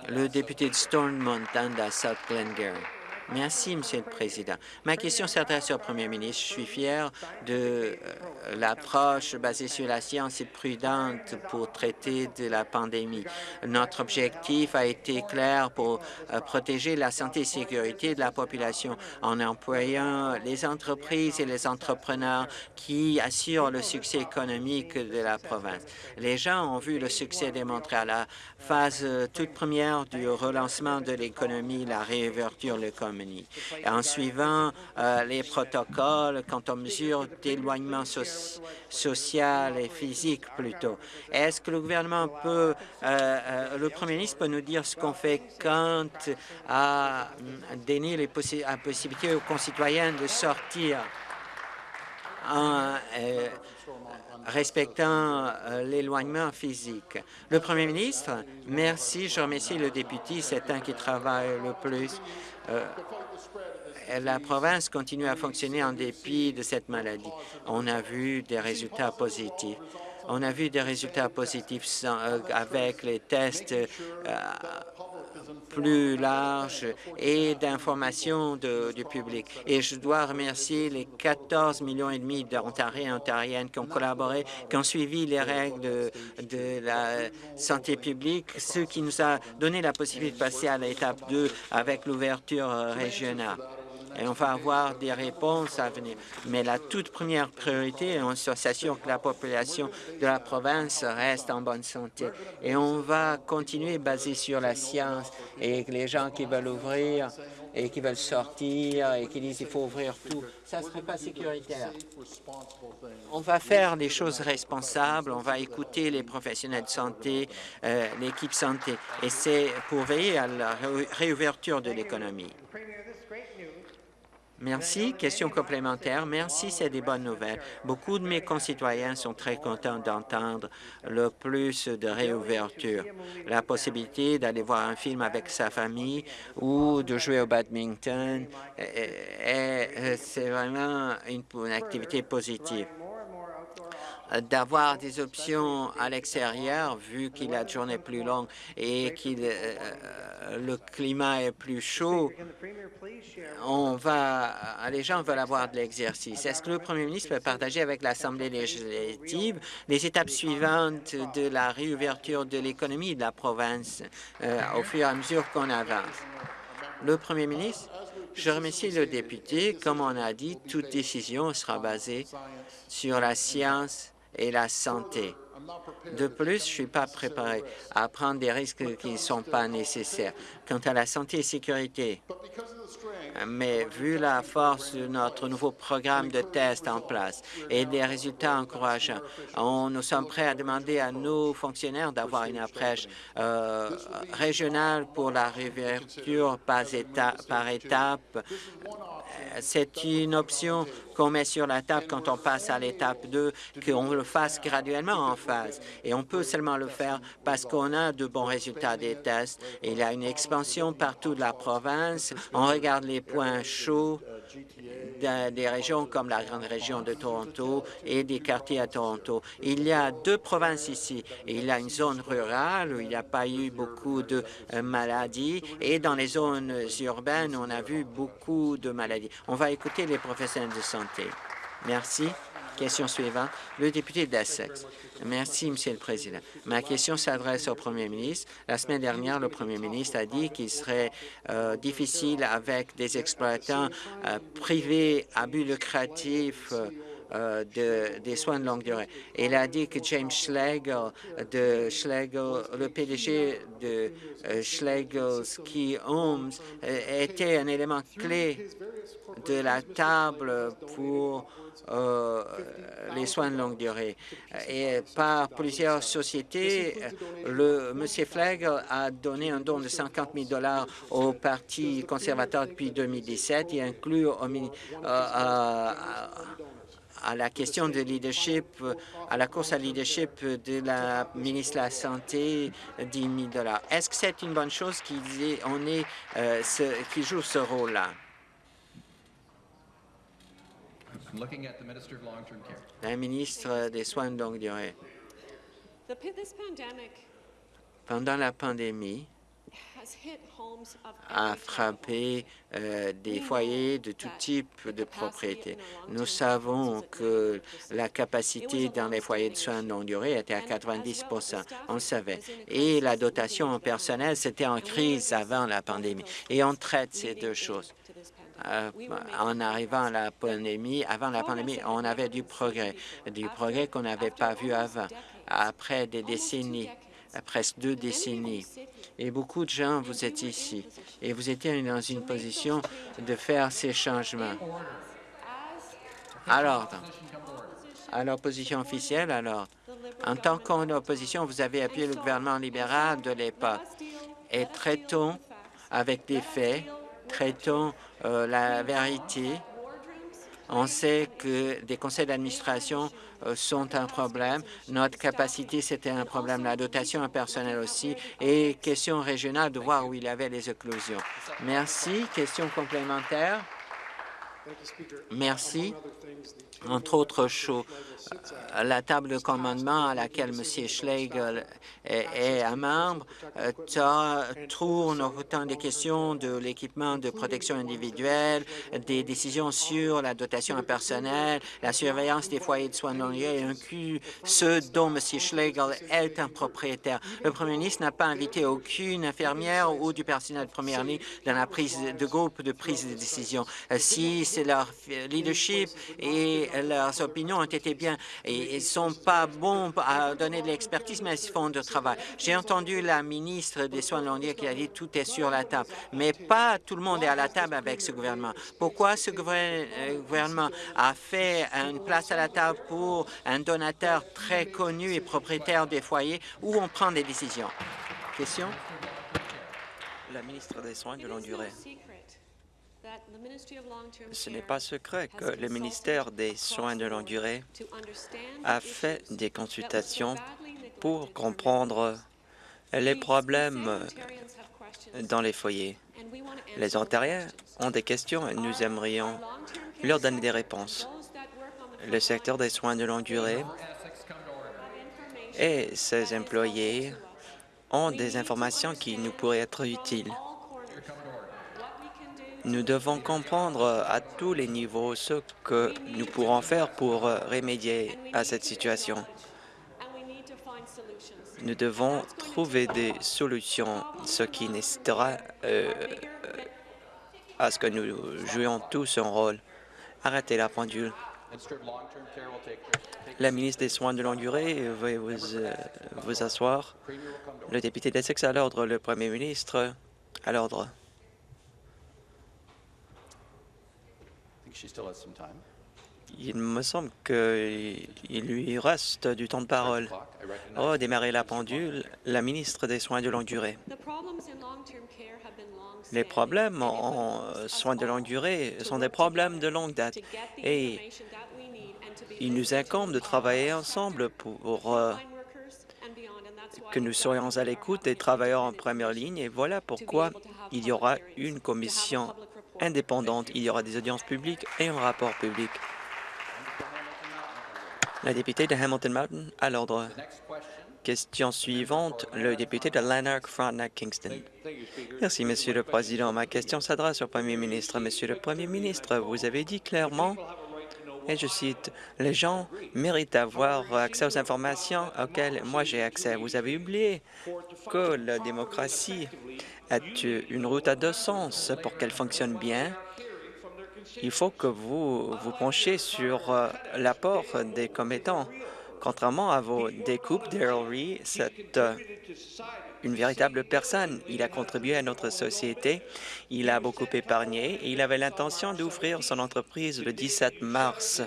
Le député de Stormont, à South Glengarry. Merci, Monsieur le Président. Ma question s'adresse au Premier ministre. Je suis fier de euh, l'approche basée sur la science et prudente pour traiter de la pandémie. Notre objectif a été clair pour euh, protéger la santé et sécurité de la population en employant les entreprises et les entrepreneurs qui assurent le succès économique de la province. Les gens ont vu le succès démontré à la phase euh, toute première du relancement de l'économie, la réouverture de en suivant euh, les protocoles quant aux mesures d'éloignement social et physique plutôt. Est-ce que le gouvernement peut, euh, euh, le premier ministre peut nous dire ce qu'on fait quant à donner les possibilité aux concitoyens de sortir en respectant l'éloignement physique? Le Premier ministre, merci. Je remercie le député, c'est un qui travaille le plus la province continue à fonctionner en dépit de cette maladie. On a vu des résultats positifs. On a vu des résultats positifs euh, avec les tests euh, plus large et d'information du public. Et je dois remercier les 14 millions et demi d'Ontariens et Ontariennes qui ont collaboré, qui ont suivi les règles de, de la santé publique, ce qui nous a donné la possibilité de passer à l'étape 2 avec l'ouverture régionale et on va avoir des réponses à venir. Mais la toute première priorité, on s'assure que la population de la province reste en bonne santé. Et on va continuer basé sur la science et les gens qui veulent ouvrir et qui veulent sortir et qui disent qu'il faut ouvrir tout, ça ne serait pas sécuritaire. On va faire des choses responsables, on va écouter les professionnels de santé, euh, l'équipe santé, et c'est pour veiller à la réouverture de l'économie. Merci. Question complémentaire. Merci, c'est des bonnes nouvelles. Beaucoup de mes concitoyens sont très contents d'entendre le plus de réouverture. La possibilité d'aller voir un film avec sa famille ou de jouer au badminton, c'est vraiment une activité positive d'avoir des options à l'extérieur, vu qu'il a une journée plus longue et que euh, le climat est plus chaud, on va, les gens veulent avoir de l'exercice. Est-ce que le premier ministre peut partager avec l'Assemblée législative les étapes suivantes de la réouverture de l'économie de la province euh, au fur et à mesure qu'on avance? Le premier ministre, je remercie le député. Comme on a dit, toute décision sera basée sur la science et la santé. De plus, je ne suis pas préparé à prendre des risques qui ne sont pas nécessaires. Quant à la santé et sécurité, mais vu la force de notre nouveau programme de tests en place et des résultats encourageants, nous sommes prêts à demander à nos fonctionnaires d'avoir une approche euh, régionale pour la réouverture par, par étape. C'est une option qu'on met sur la table quand on passe à l'étape 2, qu'on le fasse graduellement en phase. Et on peut seulement le faire parce qu'on a de bons résultats des tests. Il y a une expansion partout de la province. On regarde les points chauds des régions comme la grande région de Toronto et des quartiers à Toronto. Il y a deux provinces ici. Il y a une zone rurale où il n'y a pas eu beaucoup de euh, maladies et dans les zones urbaines, on a vu beaucoup de maladies. On va écouter les professionnels de santé. Merci. Question suivante, le député d'Essex. Merci, Monsieur le Président. Ma question s'adresse au Premier ministre. La semaine dernière, le Premier ministre a dit qu'il serait euh, difficile avec des exploitants euh, privés à but lucratif euh, de, des soins de longue durée. Il a dit que James Schlegel, de Schlegel, le PDG de Schlegel Ski Homes, était un élément clé de la table pour euh, les soins de longue durée. Et par plusieurs sociétés, le M. Flegel a donné un don de 50 000 dollars au Parti conservateur depuis 2017. Il inclut au, euh, à la question de leadership, à la course à leadership de la ministre de la Santé, 10 000 dollars. Est-ce que c'est une bonne chose qu'il on euh, joue ce rôle-là? La ministre des Soins de longue durée. Pendant la pandémie, a frappé euh, des foyers de tout type de propriété. Nous savons que la capacité dans les foyers de soins de longue durée était à 90% on le savait. Et la dotation en personnel, c'était en crise avant la pandémie. Et on traite ces deux choses. Euh, en arrivant à la pandémie, avant la pandémie, on avait du progrès, du progrès qu'on n'avait pas vu avant, après des décennies presque deux décennies. Et beaucoup de gens, vous êtes ici et vous étiez dans une position de faire ces changements. Alors, à l'opposition officielle, alors, en tant qu'opposition, vous avez appuyé le gouvernement libéral de l'époque. Et traitons avec des faits, traitons euh, la vérité. On sait que des conseils d'administration euh, sont un problème. Notre capacité, c'était un problème. La dotation en personnel aussi. Et question régionale, de voir où il y avait les éclosions. Merci. Question complémentaire. Merci. Entre autres choses, la table de commandement à laquelle M. Schlegel est, un membre euh, tourne autant des questions de l'équipement de protection individuelle, des décisions sur la dotation personnel, la surveillance des foyers de soins non liés, inclus ceux dont M. Schlegel est un propriétaire. Le premier ministre n'a pas invité aucune infirmière ou du personnel de première ligne dans la prise de groupe de prise de décision. Euh, si c'est leur leadership et leurs opinions ont été bien et ils sont pas bons à donner de l'expertise, mais ils font du travail. J'ai entendu la ministre des Soins de qui a dit tout est sur la table, mais pas tout le monde est à la table avec ce gouvernement. Pourquoi ce euh, gouvernement a fait une place à la table pour un donateur très connu et propriétaire des foyers où on prend des décisions? Question? La ministre des Soins de longue durée. Ce n'est pas secret que le ministère des Soins de longue durée a fait des consultations pour comprendre les problèmes dans les foyers. Les Ontariens ont des questions et nous aimerions leur donner des réponses. Le secteur des soins de longue durée et ses employés ont des informations qui nous pourraient être utiles. Nous devons comprendre à tous les niveaux ce que nous pourrons faire pour remédier à cette situation. Nous devons trouver des solutions, ce qui nécessitera euh, à ce que nous jouions tous un rôle. Arrêtez la pendule. La ministre des Soins de longue durée veuillez vous, euh, vous asseoir. Le député d'Essex à l'ordre, le premier ministre à l'ordre. Il me semble qu'il lui reste du temps de parole. Oh, démarrer la pendule, la ministre des Soins de longue durée. Les problèmes en soins de longue durée sont des problèmes de longue date. et il nous incombe de travailler ensemble pour euh, que nous soyons à l'écoute des travailleurs en première ligne. Et voilà pourquoi il y aura une commission indépendante. Il y aura des audiences publiques et un rapport public. La députée de Hamilton Mountain, à l'ordre. Question suivante, le député de Lanark, Frontenac, Kingston. Merci, Monsieur le Président. Ma question s'adresse au Premier ministre. Monsieur le Premier ministre, vous avez dit clairement, et je cite, « Les gens méritent d'avoir accès aux informations auxquelles moi j'ai accès. » Vous avez oublié que la démocratie est une route à deux sens. Pour qu'elle fonctionne bien, il faut que vous vous penchiez sur euh, l'apport des commettants. Contrairement à vos découpes, c'est euh, une véritable personne. Il a contribué à notre société, il a beaucoup épargné et il avait l'intention d'ouvrir son entreprise le 17 mars,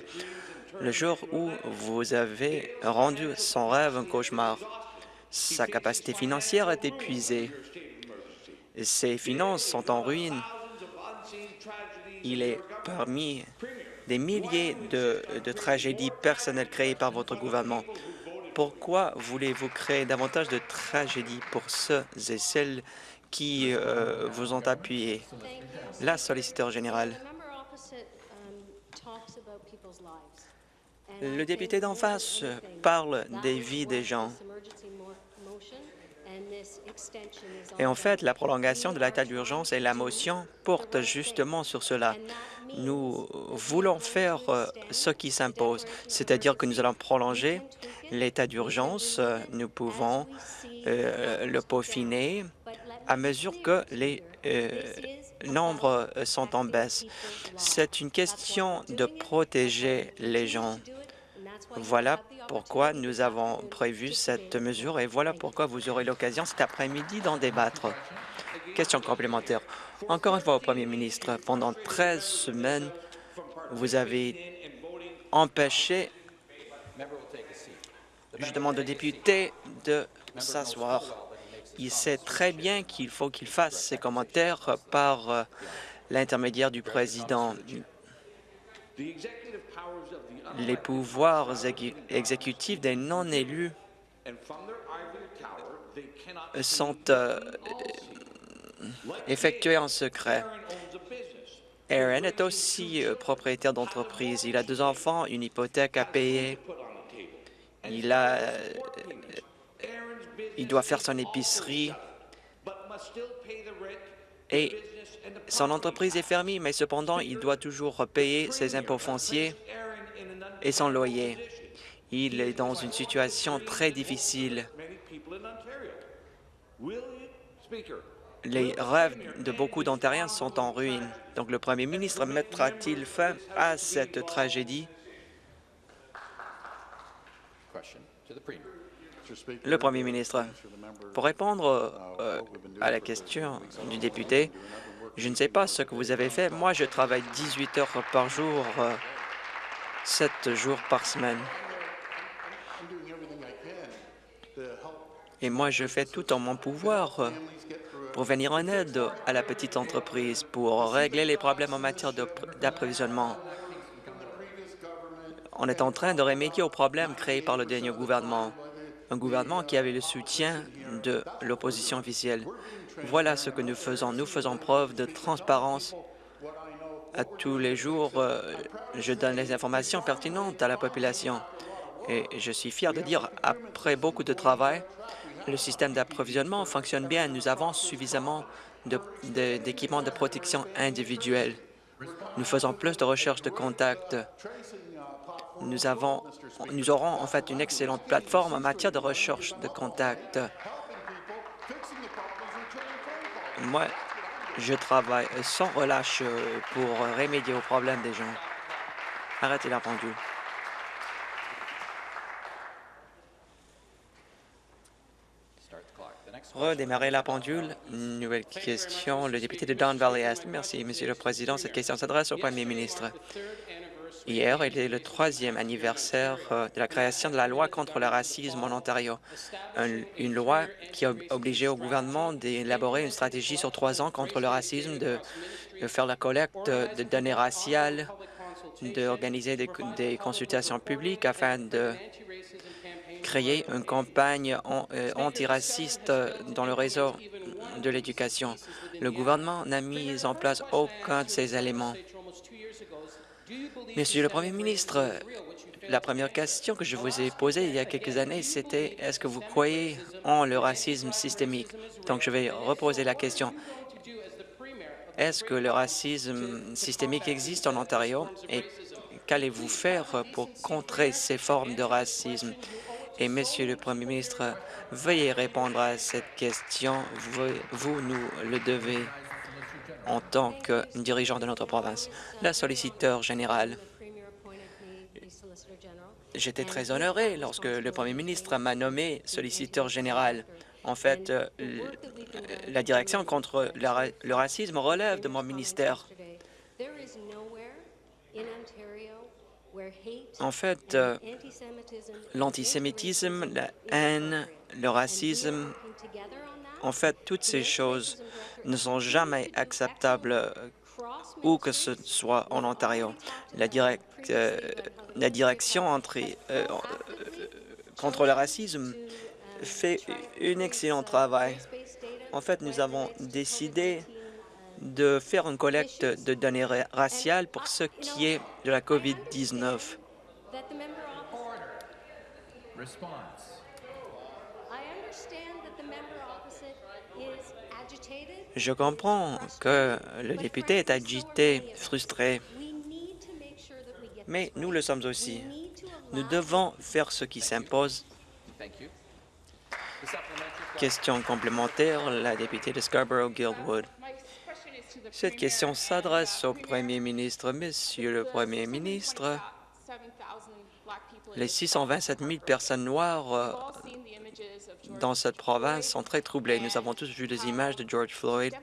le jour où vous avez rendu son rêve un cauchemar. Sa capacité financière est épuisée. Ses finances sont en ruine. Il est parmi des milliers de, tragédies personnelles créées par votre gouvernement. Pourquoi voulez-vous créer davantage de tragédies pour ceux et celles qui euh, vous ont appuyé? La solliciteur générale. Le député d'en face parle des vies des gens Et en fait, la prolongation de l'état d'urgence et la motion portent justement sur cela. Nous voulons faire euh, ce qui s'impose, c'est-à-dire que nous allons prolonger l'état d'urgence. Nous pouvons euh, le peaufiner à mesure que les euh, nombres sont en baisse. C'est une question de protéger les gens. Voilà pourquoi nous avons prévu cette mesure et voilà pourquoi vous aurez l'occasion cet après-midi d'en débattre. Question complémentaire. Encore une fois au Premier ministre, pendant 13 semaines, vous avez empêché, je demande aux députés de s'asseoir. Il sait très bien qu'il faut qu'il fasse ses commentaires par euh, l'intermédiaire du président. Les pouvoirs exécutifs des non-élus sont euh, effectués en secret. Aaron est aussi euh, propriétaire d'entreprise. Il a deux enfants, une hypothèque à payer. Il a il doit faire son épicerie et son entreprise est fermée, mais cependant, il doit toujours payer ses impôts fonciers et son loyer. Il est dans une situation très difficile. Les rêves de beaucoup d'Ontariens sont en ruine. Donc, le premier ministre mettra-t-il fin à cette tragédie? Le Premier ministre, pour répondre euh, à la question du député, je ne sais pas ce que vous avez fait. Moi, je travaille 18 heures par jour, 7 euh, jours par semaine. Et moi, je fais tout en mon pouvoir pour venir en aide à la petite entreprise, pour régler les problèmes en matière d'approvisionnement. On est en train de remédier aux problèmes créés par le dernier gouvernement un gouvernement qui avait le soutien de l'opposition officielle. Voilà ce que nous faisons. Nous faisons preuve de transparence. À tous les jours, euh, je donne les informations pertinentes à la population. Et je suis fier de dire, après beaucoup de travail, le système d'approvisionnement fonctionne bien. Nous avons suffisamment d'équipements de, de protection individuelle. Nous faisons plus de recherches de contacts nous, avons, nous aurons en fait une excellente plateforme en matière de recherche de contacts. Moi, je travaille sans relâche pour remédier aux problèmes des gens. Arrêtez la pendule. Redémarrer la pendule. Nouvelle question, le député de Don Valley Est. Merci, Monsieur le Président. Cette question s'adresse au Premier ministre. Hier, il est le troisième anniversaire euh, de la création de la loi contre le racisme en Ontario, une loi qui a obligé au gouvernement d'élaborer une stratégie sur trois ans contre le racisme, de, faire la collecte de données raciales, d'organiser des, des, consultations publiques afin de créer une campagne euh, antiraciste dans le réseau de l'éducation. Le gouvernement n'a mis en place aucun de ces éléments. Monsieur le Premier ministre, la première question que je vous ai posée il y a quelques années, c'était est-ce que vous croyez en le racisme systémique? Donc, je vais reposer la question. Est-ce que le racisme systémique existe en Ontario et qu'allez-vous faire pour contrer ces formes de racisme? Et Monsieur le Premier ministre, veuillez répondre à cette question. Vous, nous le devez en tant que dirigeant de notre province. La solliciteur générale. J'étais très honoré lorsque le premier ministre m'a nommé solliciteur général. En fait, euh, la direction contre le racisme relève de mon ministère. En fait, euh, l'antisémitisme, la haine, le racisme, en fait, toutes ces choses ne sont jamais acceptables euh, où que ce soit en Ontario. La, euh, la direction entre, euh, contre le racisme fait un excellent travail. En fait, nous avons décidé de faire une collecte de données raciales pour ce qui est de la COVID-19. Je comprends que le député est agité, frustré, mais nous le sommes aussi. Nous devons faire ce qui s'impose. Question complémentaire, la députée de Scarborough-Guildwood. Cette question s'adresse au Premier ministre. Monsieur le Premier ministre, les 627 000 personnes noires euh, dans cette province sont très troublées. Nous avons tous vu les images de George Floyd.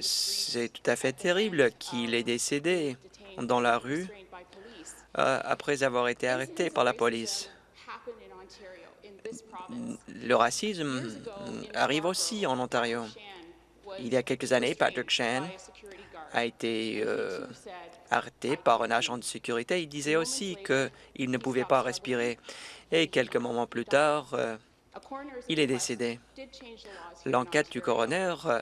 C'est tout à fait terrible qu'il est décédé dans la rue euh, après avoir été arrêté par la police. Le racisme arrive aussi en Ontario. Il y a quelques années, Patrick Chan a été euh, arrêté par un agent de sécurité. Il disait aussi qu'il ne pouvait pas respirer. Et quelques moments plus tard, euh, il est décédé. L'enquête du coroner euh,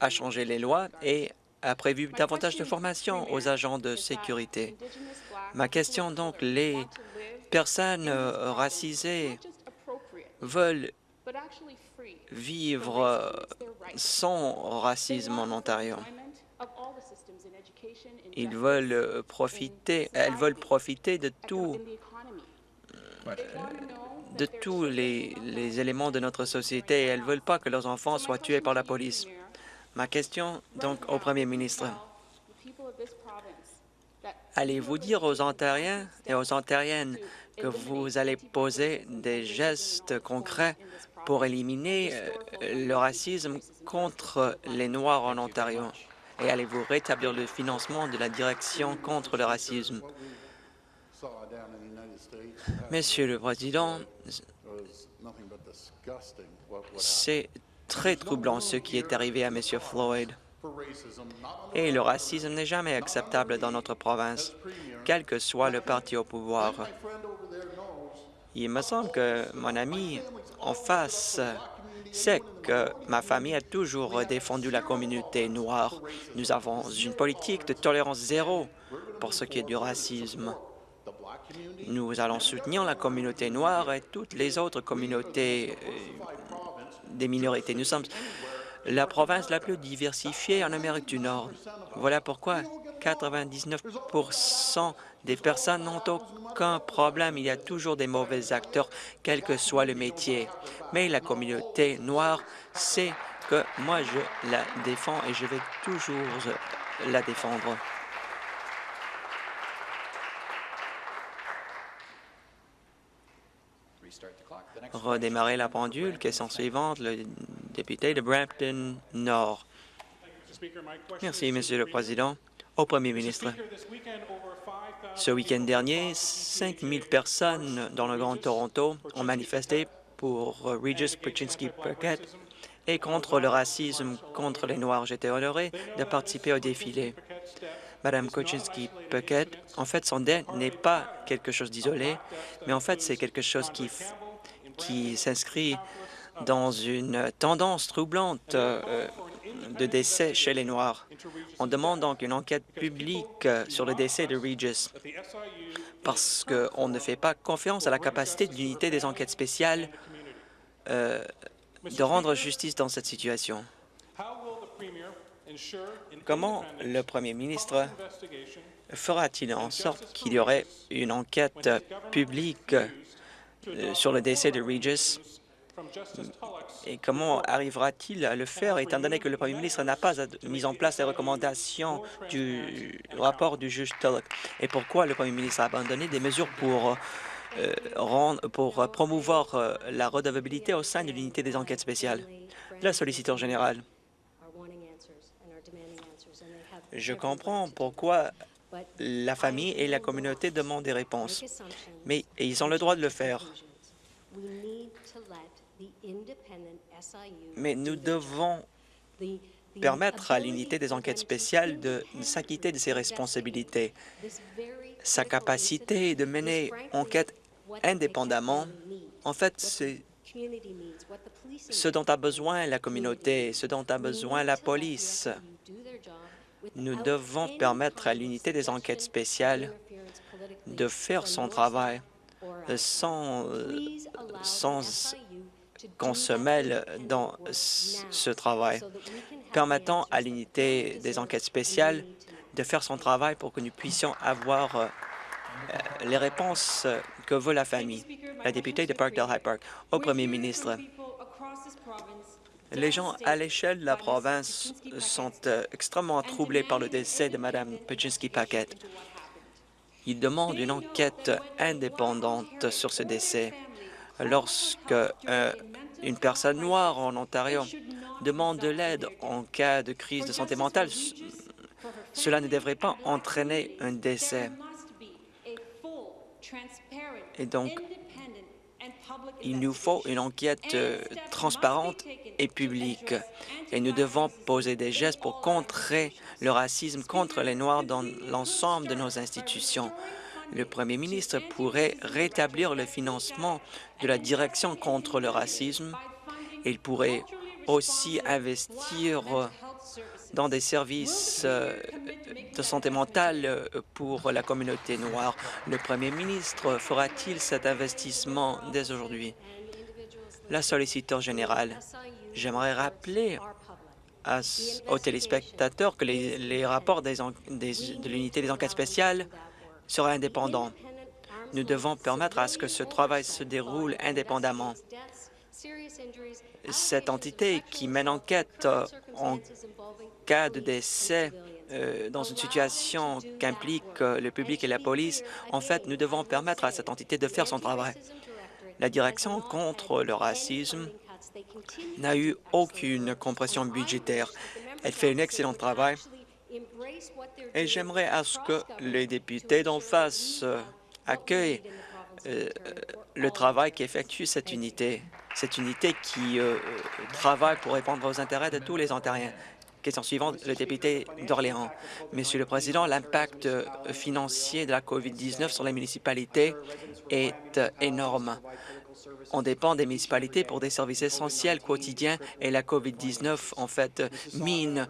a changé les lois et a prévu davantage de formation aux agents de sécurité. Ma question donc, les personnes racisées veulent vivre sans racisme en Ontario. Ils veulent profiter, elles veulent profiter de tout, de tous les, les éléments de notre société et elles ne veulent pas que leurs enfants soient tués par la police. Ma question donc au Premier ministre. Allez-vous dire aux Ontariens et aux Ontariennes que vous allez poser des gestes concrets pour éliminer euh, le racisme contre les Noirs en Ontario? Et allez-vous rétablir le financement de la direction contre le racisme? Monsieur le Président, c'est très troublant ce qui est arrivé à M. Floyd. Et le racisme n'est jamais acceptable dans notre province, quel que soit le parti au pouvoir. Il me semble que mon ami en face sait que ma famille a toujours défendu la communauté noire. Nous avons une politique de tolérance zéro pour ce qui est du racisme. Nous allons soutenir la communauté noire et toutes les autres communautés euh, des minorités. Nous sommes la province la plus diversifiée en Amérique du Nord. Voilà pourquoi 99% des personnes n'ont aucun problème. Il y a toujours des mauvais acteurs, quel que soit le métier. Mais la communauté noire sait que moi, je la défends et je vais toujours la défendre. Redémarrer la pendule. Question suivante, le député de Brampton Nord. Merci, Monsieur le Président. Au Premier ministre, ce week-end dernier, 5 000 personnes dans le Grand Toronto ont manifesté pour Regis Pachinski Burkett et contre le racisme contre les Noirs. J'étais honoré de participer au défilé. Madame Koczynski Puckett, en fait, son dé n'est pas quelque chose d'isolé, mais en fait, c'est quelque chose qui, qui s'inscrit dans une tendance troublante euh, de décès chez les Noirs. On demande donc une enquête publique sur le décès de Regis parce qu'on ne fait pas confiance à la capacité de l'unité des enquêtes spéciales euh, de rendre justice dans cette situation. Comment le Premier ministre fera-t-il en sorte qu'il y aurait une enquête publique sur le décès de Regis et comment arrivera-t-il à le faire, étant donné que le Premier ministre n'a pas mis en place les recommandations du rapport du juge Tulloch? Et pourquoi le Premier ministre a abandonné des mesures pour, euh, rendre, pour promouvoir euh, la redevabilité au sein de l'unité des enquêtes spéciales? La solliciteur générale. Je comprends pourquoi la famille et la communauté demandent des réponses, mais ils ont le droit de le faire. Mais nous devons permettre à l'unité des enquêtes spéciales de s'acquitter de ses responsabilités. Sa capacité de mener enquête indépendamment, en fait, c'est ce dont a besoin la communauté, ce dont a besoin la police. Nous devons permettre à l'unité des enquêtes spéciales de faire son travail sans, sans qu'on se mêle dans ce travail, permettant à l'unité des enquêtes spéciales de faire son travail pour que nous puissions avoir euh, les réponses que veut la famille. La députée de Parkdale High Park, au premier ministre. Les gens à l'échelle de la province sont euh, extrêmement troublés par le décès de Mme Pajinski-Paquette. Ils demandent une enquête indépendante sur ce décès. Lorsque euh, une personne noire en Ontario demande de l'aide en cas de crise de santé mentale, cela ne devrait pas entraîner un décès. Et donc, il nous faut une enquête euh, transparente et publique. Et nous devons poser des gestes pour contrer le racisme contre les Noirs dans l'ensemble de nos institutions. Le Premier ministre pourrait rétablir le financement de la direction contre le racisme. Il pourrait aussi investir dans des services euh, de santé mentale euh, pour la communauté noire. Le Premier ministre fera-t-il cet investissement dès aujourd'hui? La solliciteur générale, j'aimerais rappeler aux téléspectateurs que les, rapports de l'unité des enquêtes spéciales seraient indépendants. Nous devons permettre à ce que ce travail se déroule indépendamment. Cette entité qui mène enquête euh, en cas de décès euh, dans une situation qu'implique euh, le public et la police, en fait, nous devons permettre à cette entité de faire son travail. La direction contre le racisme n'a eu aucune compression budgétaire. Elle fait un excellent travail et j'aimerais à ce que les députés d'en face euh, accueillent le travail qu'effectue cette unité, cette unité qui travaille pour répondre aux intérêts de tous les Ontariens. Question suivante, le député d'Orléans. Monsieur le Président, l'impact financier de la COVID-19 sur les municipalités est énorme. On dépend des municipalités pour des services essentiels quotidiens et la COVID-19, en fait, mine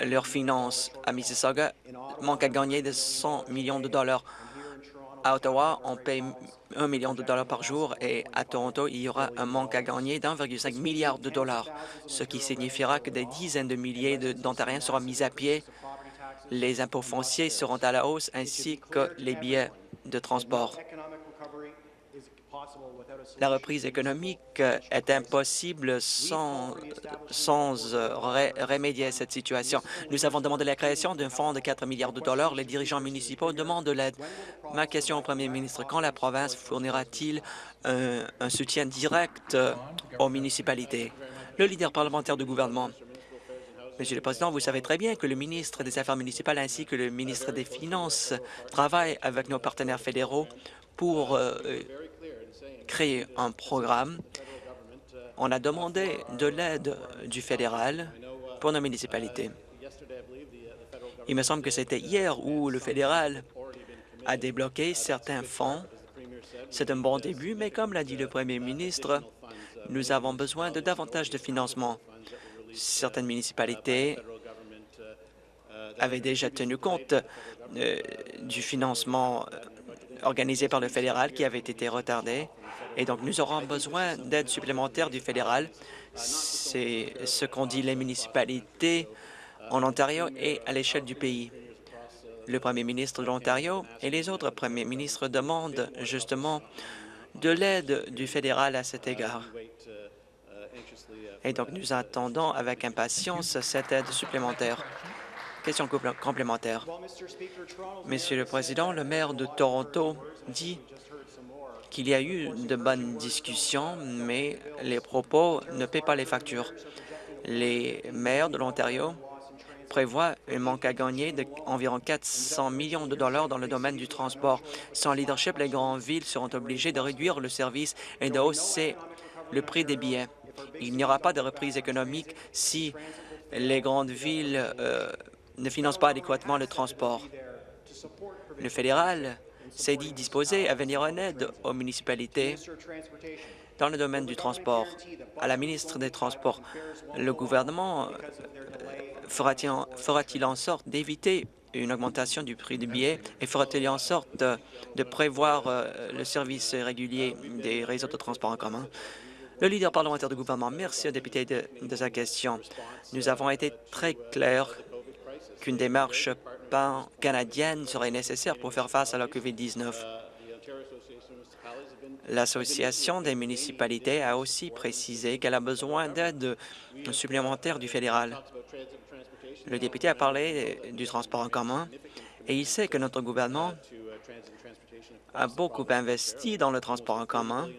leurs finances. À Mississauga, manque à gagner de 100 millions de dollars. À Ottawa, on paye 1 million de dollars par jour et à Toronto, il y aura un manque à gagner d'1,5 milliard de dollars, ce qui signifiera que des dizaines de milliers d'Ontariens seront mis à pied. Les impôts fonciers seront à la hausse ainsi que les billets de transport. La reprise économique est impossible sans, sans euh, remédier à cette situation. Nous avons demandé la création d'un fonds de 4 milliards de dollars. Les dirigeants municipaux demandent de l'aide. Ma question au premier ministre, quand la province fournira-t-il un, soutien direct aux municipalités? Le leader parlementaire du gouvernement. Monsieur le Président, vous savez très bien que le ministre des Affaires municipales ainsi que le ministre des Finances travaillent avec nos partenaires fédéraux pour euh, créer un programme. On a demandé de l'aide du fédéral pour nos municipalités. Il me semble que c'était hier où le fédéral a débloqué certains fonds. C'est un bon début, mais comme l'a dit le premier ministre, nous avons besoin de davantage de financement. Certaines municipalités avaient déjà tenu compte euh, du financement euh, organisé par le fédéral qui avait été retardé. Et donc, nous aurons besoin d'aide supplémentaire du fédéral. C'est ce qu'ont dit les municipalités en Ontario et à l'échelle du pays. Le premier ministre de l'Ontario et les autres premiers ministres demandent justement de l'aide du fédéral à cet égard. Et donc, nous attendons avec impatience cette aide supplémentaire. Question complémentaire. Monsieur le Président, le maire de Toronto dit qu'il y a eu de bonnes discussions, mais les propos ne paient pas les factures. Les maires de l'Ontario prévoient un manque à gagner d'environ 400 millions de dollars dans le domaine du transport. Sans leadership, les grandes villes seront obligées de réduire le service et de hausser le prix des billets. Il n'y aura pas de reprise économique si les grandes villes euh, ne finance pas adéquatement le transport. Le fédéral s'est dit disposé à venir en aide aux municipalités dans le domaine du transport. À la ministre des Transports, le gouvernement euh, fera-t-il en sorte d'éviter une augmentation du prix du billet et fera-t-il en sorte de, prévoir euh, le service régulier des réseaux de transport en commun? Le leader parlementaire du gouvernement, merci au député de sa question. Nous avons été très clairs qu'une démarche pan-canadienne serait nécessaire pour faire face à la COVID-19. L'Association des municipalités a aussi précisé qu'elle a besoin d'aide supplémentaire du fédéral. Le député a parlé du transport en commun et il sait que notre gouvernement a beaucoup investi dans le transport en commun.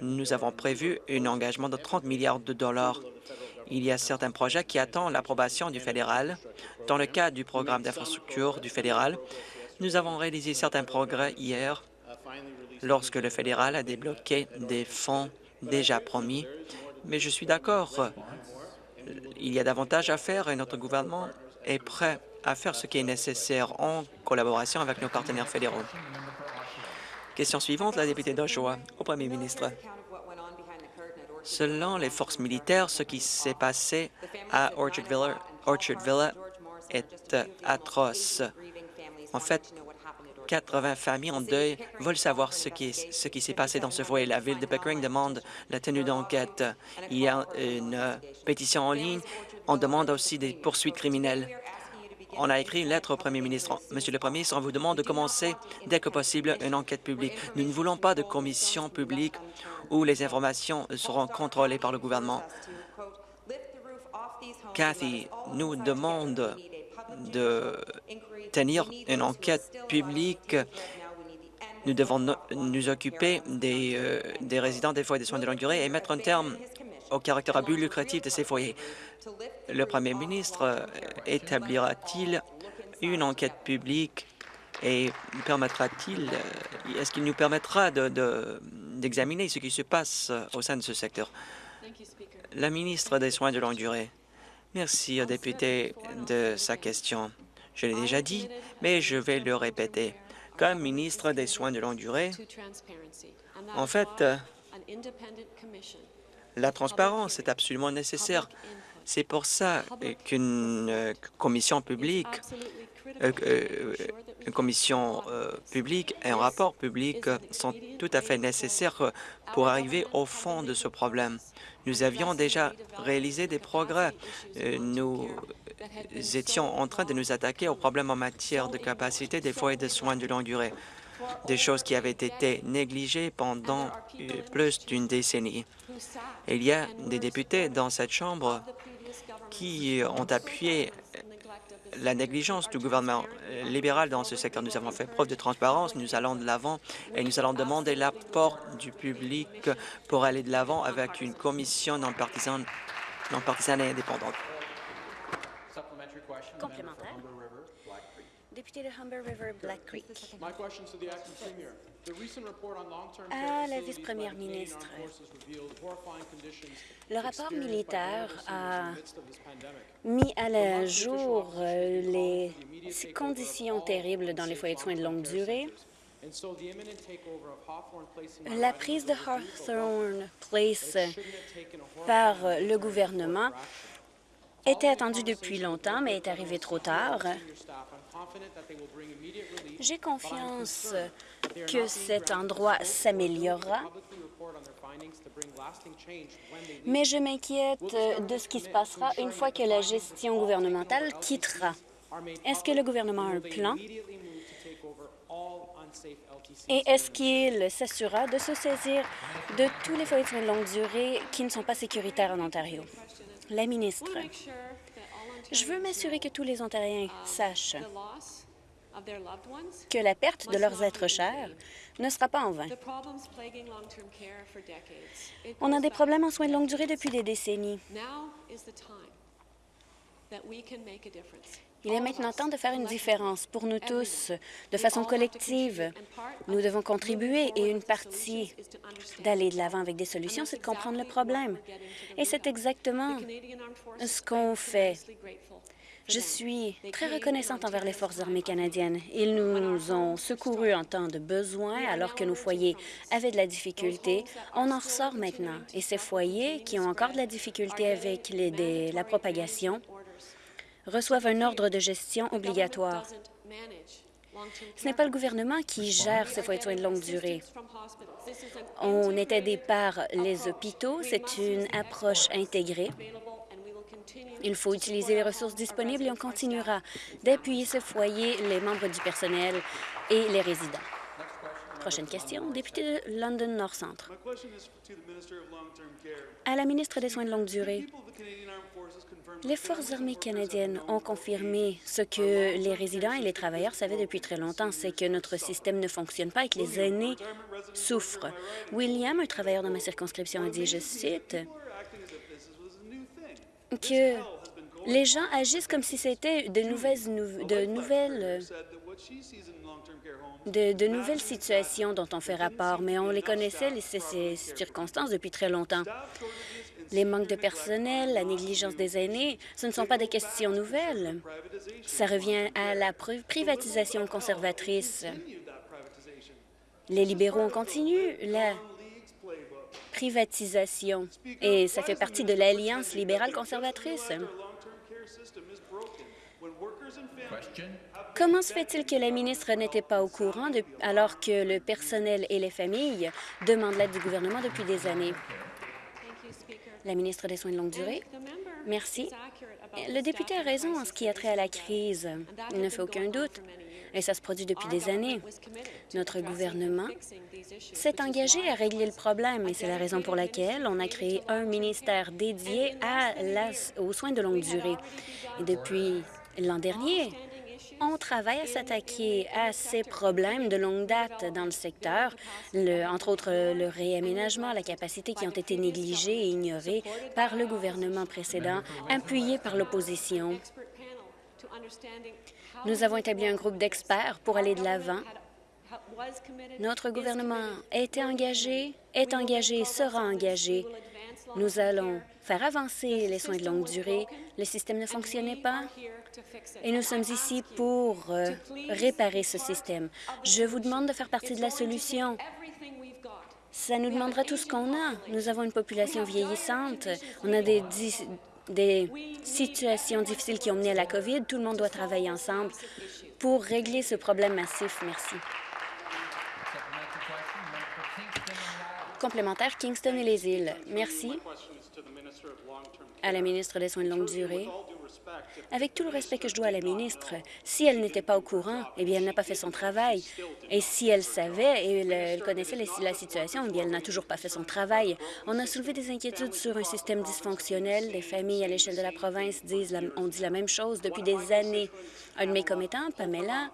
Nous avons prévu un engagement de 30 milliards de dollars. Il y a certains projets qui attendent l'approbation du fédéral. Dans le cadre du programme d'infrastructure du fédéral, nous avons réalisé certains progrès hier lorsque le fédéral a débloqué des fonds déjà promis. Mais je suis d'accord, il y a davantage à faire et notre gouvernement est prêt à faire ce qui est nécessaire en collaboration avec nos partenaires fédéraux. Question suivante, la députée d'Oshawa, au premier ministre. Selon les forces militaires, ce qui s'est passé à Orchard Villa, Orchard Villa est atroce. En fait, 80 familles en deuil veulent savoir ce qui, ce qui s'est passé dans ce foyer. La ville de Pickering demande la tenue d'enquête. Il y a une pétition en ligne. On demande aussi des poursuites criminelles. On a écrit une lettre au Premier ministre. Monsieur le Premier ministre, on vous demande de commencer dès que possible une enquête publique. Nous ne voulons pas de commission publique où les informations seront contrôlées par le gouvernement. Cathy nous demande de tenir une enquête publique. Nous devons nous occuper des, euh, des résidents des foyers de soins de longue durée et mettre un terme au caractère abus lucratif de ces foyers. Le Premier ministre euh, établira-t-il une enquête publique et permettra-t-il, euh, est-ce qu'il nous permettra d'examiner de, ce qui se passe au sein de ce secteur? La ministre des Soins de longue durée. Merci au député de sa question. Je l'ai déjà dit, mais je vais le répéter. Comme ministre des Soins de longue durée, en fait, la transparence est absolument nécessaire. C'est pour ça qu'une euh, commission publique, euh, euh, publique et un rapport public sont tout à fait nécessaires pour arriver au fond de ce problème. Nous avions déjà réalisé des progrès. Nous étions en train de nous attaquer aux problèmes en matière de capacité des foyers de soins de longue durée, des choses qui avaient été négligées pendant plus d'une décennie. Il y a des députés dans cette Chambre qui ont appuyé la négligence du gouvernement libéral dans ce secteur. Nous avons fait preuve de transparence, nous allons de l'avant et nous allons demander l'apport du public pour aller de l'avant avec une commission non partisane, non partisane et indépendante. Complémentaire. Député de Humber River, Black Creek. À la vice-première ministre, le rapport militaire a mis à la jour euh, les conditions terribles dans les foyers de soins de longue durée. La prise de Hawthorne Place par le gouvernement était attendue depuis longtemps, mais est arrivée trop tard. J'ai confiance que cet endroit s'améliorera, mais je m'inquiète de ce qui se passera une fois que la gestion gouvernementale quittera? Est-ce que le gouvernement a un plan? Et est-ce qu'il s'assurera de se saisir de tous les foyers de longue durée qui ne sont pas sécuritaires en Ontario? La ministre. Je veux m'assurer que tous les Ontariens sachent que la perte de leurs êtres chers ne sera pas en vain. On a des problèmes en soins de longue durée depuis des décennies. Il est maintenant temps de faire une différence pour nous tous, de façon collective. Nous devons contribuer et une partie d'aller de l'avant avec des solutions, c'est de comprendre le problème. Et c'est exactement ce qu'on fait. Je suis très reconnaissante envers les Forces armées canadiennes. Ils nous ont secourus en temps de besoin alors que nos foyers avaient de la difficulté. On en ressort maintenant. Et ces foyers qui ont encore de la difficulté avec la propagation reçoivent un ordre de gestion obligatoire. Ce n'est pas le gouvernement qui gère ces foyers de soins de longue durée. On est aidé par les hôpitaux. C'est une approche intégrée. Il faut utiliser les ressources disponibles et on continuera d'appuyer ce foyer, les membres du personnel et les résidents. Prochaine question, député de London North Centre. À la ministre des Soins de longue durée, les Forces armées canadiennes ont confirmé ce que les résidents et les travailleurs savaient depuis très longtemps, c'est que notre système ne fonctionne pas et que les aînés souffrent. William, un travailleur dans ma circonscription, a dit, je cite, que les gens agissent comme si c'était de nouvelles, de nouvelles de, nouvelles situations dont on fait rapport, mais on les connaissait, ces, circonstances, depuis très longtemps. Les manques de personnel, la négligence des aînés, ce ne sont pas des questions nouvelles. Ça revient à la privatisation conservatrice. Les libéraux ont continué la privatisation et ça fait partie de l'Alliance libérale conservatrice. Comment se fait-il que la ministre n'était pas au courant alors que le personnel et les familles demandent l'aide du gouvernement depuis des années? La ministre des Soins de longue durée. Merci. Le député a raison en ce qui a trait à la crise. Il ne fait aucun doute. Et ça se produit depuis des années. Notre gouvernement s'est engagé à régler le problème et c'est la raison pour laquelle on a créé un ministère dédié à aux soins de longue durée. Et depuis l'an dernier, on travaille à s'attaquer à ces problèmes de longue date dans le secteur, entre autres le réaménagement, la capacité qui ont été négligées et ignorées par le gouvernement précédent, appuyé par l'opposition. Nous avons établi un groupe d'experts pour aller de l'avant. Notre gouvernement été engagé, est engagé, sera engagé. Nous allons faire avancer les soins de longue durée. Le système ne fonctionnait pas et nous sommes ici pour euh, réparer ce système. Je vous demande de faire partie de la solution. Ça nous demandera tout ce qu'on a. Nous avons une population vieillissante. On a des, des situations difficiles qui ont mené à la COVID. Tout le monde doit travailler ensemble pour régler ce problème massif. Merci. Complémentaire, Kingston et les îles. Merci à la ministre des Soins de longue durée. Avec tout le respect que je dois à la ministre, si elle n'était pas au courant, eh bien, elle n'a pas fait son travail. Et si elle savait et elle, connaissait la situation, eh bien, elle n'a toujours pas fait son travail. On a soulevé des inquiétudes sur un système dysfonctionnel. Les familles à l'échelle de la province ont dit la même chose depuis des années. Un de mes commettants, Pamela,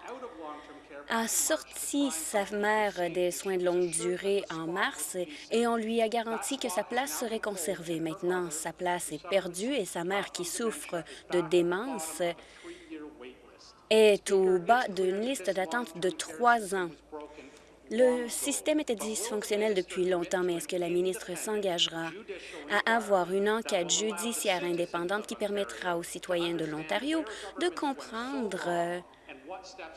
a sorti sa mère des soins de longue durée en mars et on lui a garanti que sa place serait conservée. Maintenant, sa place est perdue et sa mère, qui souffre de démence, est au bas d'une liste d'attente de trois ans. Le système était dysfonctionnel depuis longtemps, mais est-ce que la ministre s'engagera à avoir une enquête judiciaire indépendante qui permettra aux citoyens de l'Ontario de comprendre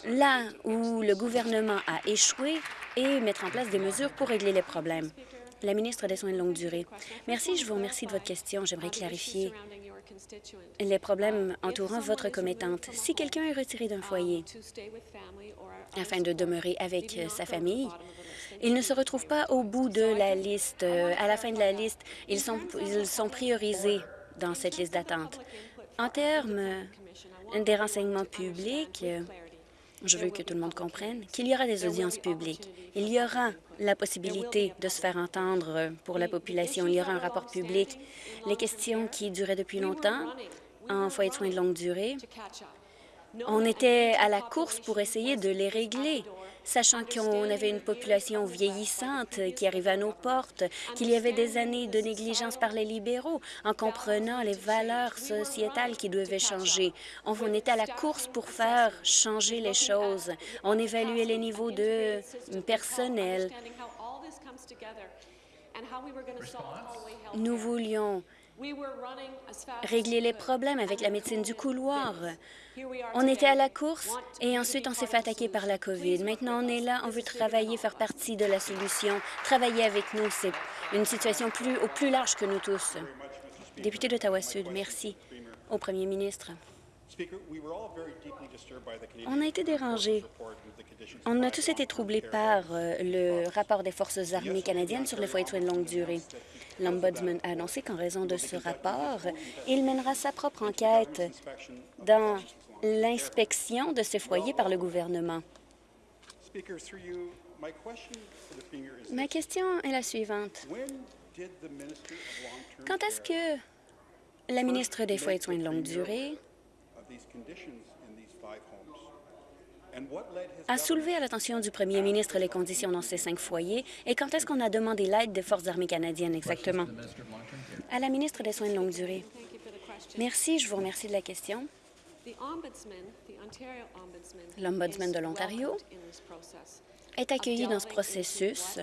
là où le gouvernement a échoué et mettre en place des mesures pour régler les problèmes. La ministre des Soins de longue durée. Merci, je vous remercie de votre question. J'aimerais clarifier les problèmes entourant votre commettante. Si quelqu'un est retiré d'un foyer afin de demeurer avec sa famille, il ne se retrouve pas au bout de la liste. À la fin de la liste, ils sont, ils sont priorisés dans cette liste d'attente. En termes des renseignements publics, je veux que tout le monde comprenne qu'il y aura des audiences publiques. Il y aura la possibilité de se faire entendre pour la population. Il y aura un rapport public. Les questions qui duraient depuis longtemps en foyer de soins de longue durée, on était à la course pour essayer de les régler sachant qu'on avait une population vieillissante qui arrivait à nos portes, qu'il y avait des années de négligence par les libéraux, en comprenant les valeurs sociétales qui devaient changer. On était à la course pour faire changer les choses. On évaluait les niveaux de personnel. Nous voulions régler les problèmes avec la médecine du couloir. On était à la course et ensuite on s'est fait attaquer par la COVID. Maintenant, on est là, on veut travailler, faire partie de la solution, travailler avec nous. C'est une situation plus, au plus large que nous tous. Député d'Ottawa-Sud, merci au premier ministre. On a été dérangés. On a tous été troublés par euh, le rapport des Forces armées canadiennes sur les foyers de soins de longue durée. L'Ombudsman a annoncé qu'en raison de ce rapport, il mènera sa propre enquête dans l'inspection de ces foyers par le gouvernement. Ma question est la suivante. Quand est-ce que la ministre des Foyers de soins de longue durée a soulevé à l'attention du premier ministre les conditions dans ces cinq foyers et quand est-ce qu'on a demandé l'aide des Forces armées canadiennes exactement? À la ministre des Soins de longue durée. Merci, je vous remercie de la question. L'Ombudsman de l'Ontario est accueilli dans ce processus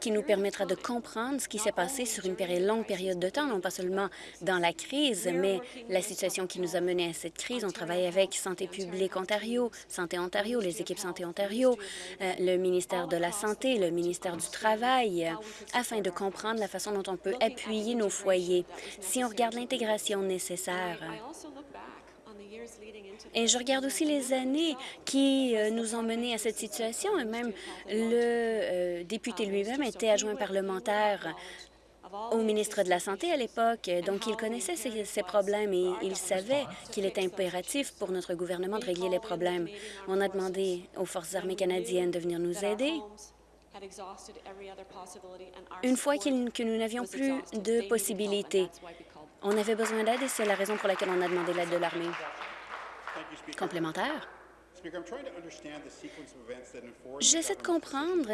qui nous permettra de comprendre ce qui s'est passé sur une longue période de temps, non pas seulement dans la crise, mais la situation qui nous a mené à cette crise. On travaille avec Santé publique Ontario, Santé Ontario, les équipes Santé Ontario, euh, le ministère de la Santé, le ministère du Travail, afin de comprendre la façon dont on peut appuyer nos foyers. Si on regarde l'intégration nécessaire, et je regarde aussi les années qui euh, nous ont menés à cette situation. Et même le euh, député lui-même était adjoint parlementaire au ministre de la Santé à l'époque, donc il connaissait ces, problèmes et il savait qu'il était impératif pour notre gouvernement de régler les problèmes. On a demandé aux Forces armées canadiennes de venir nous aider. Une fois que nous n'avions plus de possibilités, on avait besoin d'aide et c'est la raison pour laquelle on a demandé l'aide de l'armée. Complémentaire. J'essaie de comprendre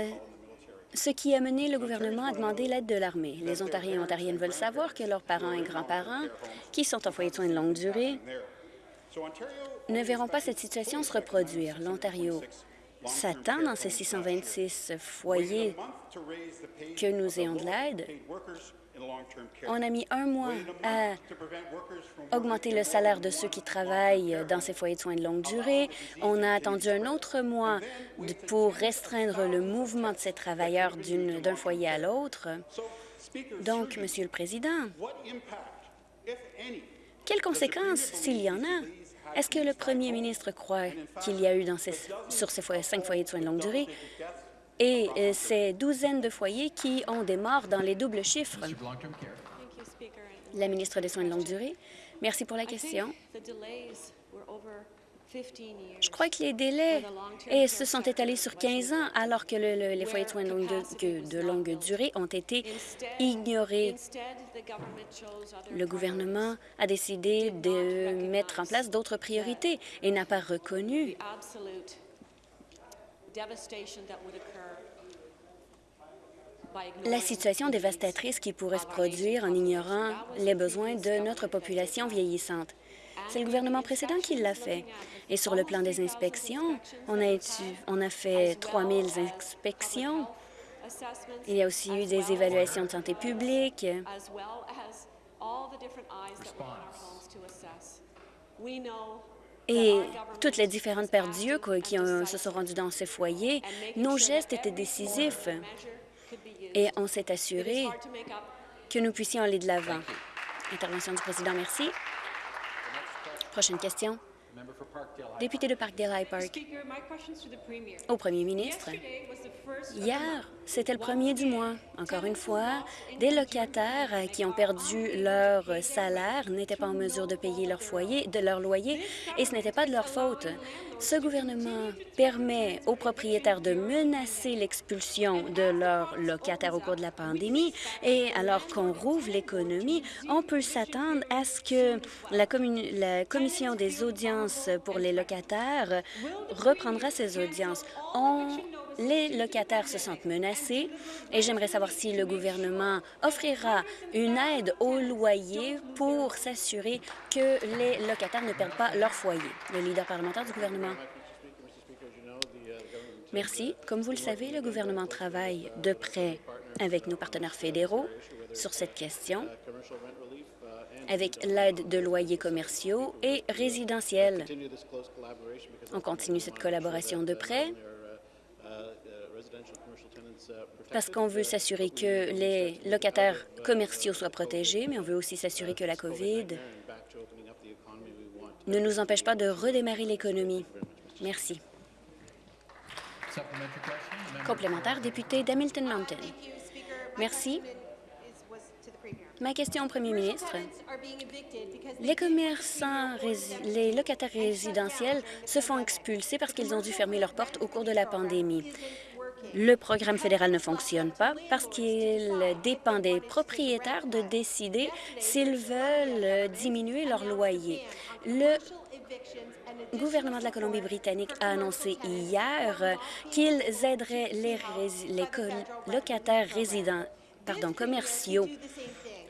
ce qui a mené le gouvernement à demander l'aide de l'armée. Les Ontariens et Ontariennes veulent savoir que leurs parents et grands-parents, qui sont en foyer de soins de longue durée, ne verront pas cette situation se reproduire. L'Ontario s'attend dans ces 626 foyers que nous ayons de l'aide on a mis un mois à augmenter le salaire de ceux qui travaillent dans ces foyers de soins de longue durée. On a attendu un autre mois pour restreindre le mouvement de ces travailleurs d'un foyer à l'autre. Donc, Monsieur le Président, quelles conséquences, s'il y en a, est-ce que le premier ministre croit qu'il y a eu dans ces, sur ces cinq foyers de soins de longue durée? Et euh, ces douzaines de foyers qui ont des morts dans les doubles chiffres. La ministre des Soins de longue durée, merci pour la question. Je crois que les délais et se sont étalés sur 15 ans, alors que les foyers de soins de longue, de longue, durée ont été ignorés. Le gouvernement a décidé de mettre en place d'autres priorités et n'a pas reconnu la situation dévastatrice qui pourrait se produire en ignorant les besoins de notre population vieillissante. C'est le gouvernement précédent qui l'a fait. Et sur le plan des inspections, on a, on a fait 3 000 inspections. Il y a aussi eu des évaluations de santé publique. Et toutes les différentes paires d'yeux qui se sont rendues dans ces foyers, nos gestes étaient décisifs et on s'est assuré que nous puissions aller de l'avant. Intervention du président, merci. Prochaine question. Député de Parkdale High Park. Au premier ministre, hier, c'était le premier du mois. Encore une fois, des locataires qui ont perdu leur salaire n'étaient pas en mesure de payer leur foyer, de leur loyer, et ce n'était pas de leur faute. Ce gouvernement permet aux propriétaires de menacer l'expulsion de leurs locataires au cours de la pandémie, et alors qu'on rouvre l'économie, on peut s'attendre à ce que la, la commission des audiences pour les locataires reprendra ses audiences. Les locataires se sentent menacés et j'aimerais savoir si le gouvernement offrira une aide au loyer pour s'assurer que les locataires ne perdent pas leur foyer. Le leader parlementaire du gouvernement. Merci. Comme vous le savez, le gouvernement travaille de près avec nos partenaires fédéraux sur cette question, avec l'aide de loyers commerciaux et résidentiels. On continue cette collaboration de près parce qu'on veut s'assurer que les locataires commerciaux soient protégés, mais on veut aussi s'assurer que la COVID ne nous empêche pas de redémarrer l'économie. Merci. Complémentaire, député d'Hamilton Mountain. Merci. Ma question au premier ministre. Les commerçants, les locataires résidentiels se font expulser parce qu'ils ont dû fermer leurs portes au cours de la pandémie. Le programme fédéral ne fonctionne pas parce qu'il dépend des propriétaires de décider s'ils veulent diminuer leur loyer. Le gouvernement de la Colombie-Britannique a annoncé hier qu'ils aideraient les, les locataires résidents, pardon, commerciaux.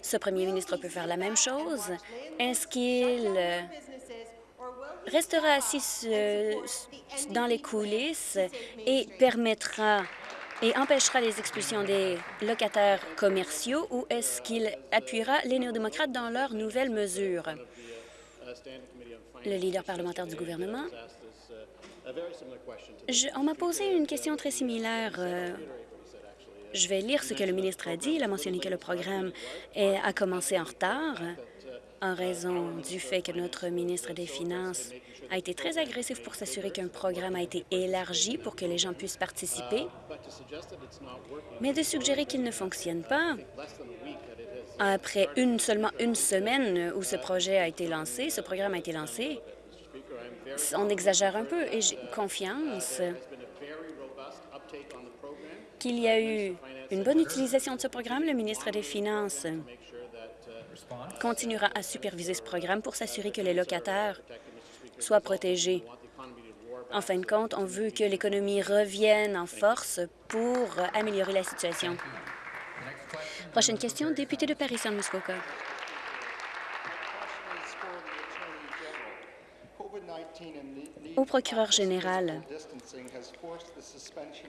Ce premier ministre peut faire la même chose. Est-ce qu'il restera assis dans les coulisses et permettra et empêchera les expulsions des locataires commerciaux ou est-ce qu'il appuiera les néo-démocrates dans leurs nouvelles mesures? Le leader parlementaire du gouvernement. on m'a posé une question très similaire. Euh, je vais lire ce que le ministre a dit. Il a mentionné que le programme a commencé en retard en raison du fait que notre ministre des Finances a été très agressif pour s'assurer qu'un programme a été élargi pour que les gens puissent participer. Mais de suggérer qu'il ne fonctionne pas après une, seulement une semaine où ce projet a été lancé, ce programme a été lancé, on exagère un peu et j'ai confiance qu'il y a eu une bonne utilisation de ce programme. Le ministre des Finances continuera à superviser ce programme pour s'assurer que les locataires soient protégés. En fin de compte, on veut que l'économie revienne en force pour améliorer la situation. Prochaine question, député de Paris-Saint-Muskoka. Au procureur général,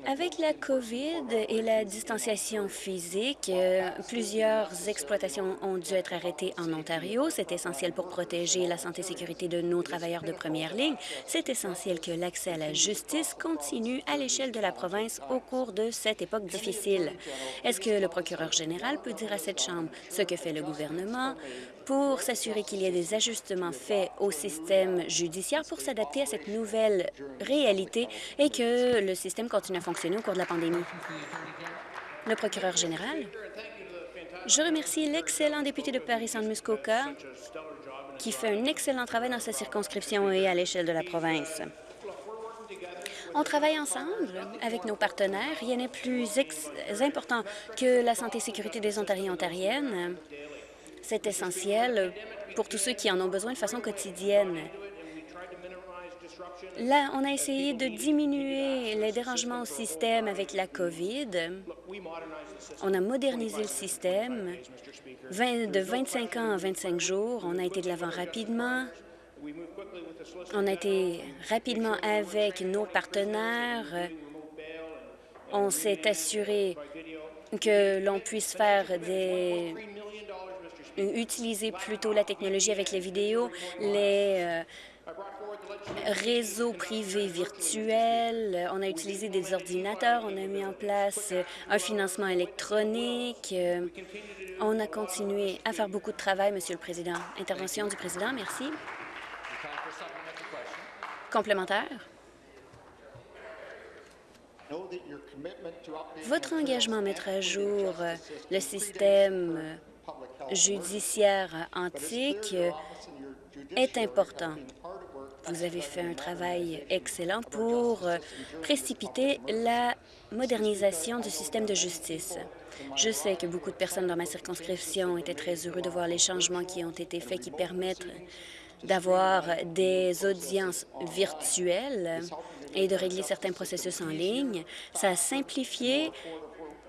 avec la COVID et la distanciation physique, euh, plusieurs exploitations ont dû être arrêtées en Ontario. C'est essentiel pour protéger la santé et sécurité de nos travailleurs de première ligne. C'est essentiel que l'accès à la justice continue à l'échelle de la province au cours de cette époque difficile. Est-ce que le procureur général peut dire à cette Chambre ce que fait le gouvernement pour s'assurer qu'il y ait des ajustements faits au système judiciaire pour s'adapter à cette nouvelle réalité et que le système continue à fonctionner au cours de la pandémie. Le procureur général, je remercie l'excellent député de Paris-Saint-Muskoka qui fait un excellent travail dans sa circonscription et à l'échelle de la province. On travaille ensemble avec nos partenaires. Rien n'est plus important que la santé et sécurité des Ontariens et Ontariennes. C'est essentiel pour tous ceux qui en ont besoin de façon quotidienne. Là, on a essayé de diminuer les dérangements au système avec la COVID. On a modernisé le système. de 25 ans à 25 jours, on a été de l'avant rapidement. On a été rapidement avec nos partenaires. On s'est assuré que l'on puisse faire des utiliser plutôt la technologie avec les vidéos, les euh, réseaux privés virtuels. On a utilisé des ordinateurs, on a mis en place un financement électronique. On a continué à faire beaucoup de travail, Monsieur le Président. Intervention du Président, merci. Complémentaire. Votre engagement à mettre à jour le système judiciaire antique est important. Vous avez fait un travail excellent pour précipiter la modernisation du système de justice. Je sais que beaucoup de personnes dans ma circonscription étaient très heureux de voir les changements qui ont été faits qui permettent d'avoir des audiences virtuelles et de régler certains processus en ligne. Ça a simplifié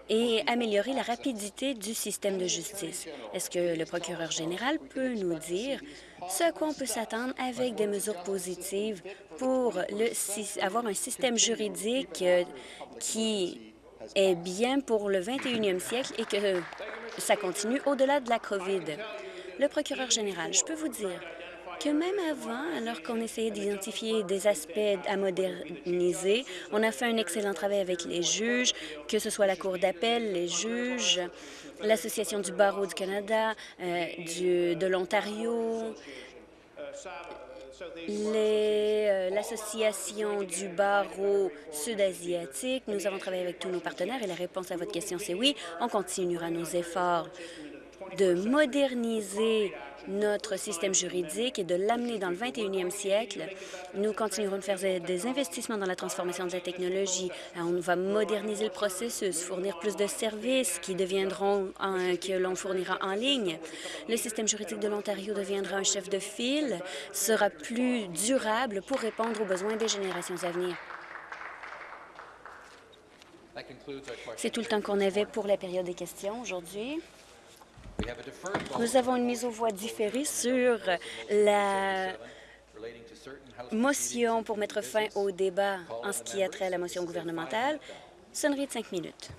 et améliorer la rapidité du système de justice. Est-ce que le procureur général peut nous dire ce à quoi on peut s'attendre avec des mesures positives pour avoir un système juridique euh, qui est bien pour le 21e siècle et que ça continue au-delà de la COVID? Le procureur général, je peux vous dire que même avant, alors qu'on essayait d'identifier des aspects à moderniser, on a fait un excellent travail avec les juges, que ce soit la Cour d'appel, les juges, l'Association du barreau du Canada, euh, du, de l'Ontario, euh, l'association du barreau sud-asiatique. Nous avons travaillé avec tous nos partenaires et la réponse à votre question, c'est oui. On continuera nos efforts de moderniser notre système juridique et de l'amener dans le 21e siècle. Nous continuerons de faire des investissements dans la transformation de la technologie. On va moderniser le processus, fournir plus de services qui deviendront, que l'on fournira en ligne. Le système juridique de l'Ontario deviendra un chef de file, sera plus durable pour répondre aux besoins des générations à venir. C'est tout le temps qu'on avait pour la période des questions aujourd'hui. Nous avons une mise aux voix différée sur la motion pour mettre fin au débat en ce qui a trait à la motion gouvernementale. Sonnerie de cinq minutes.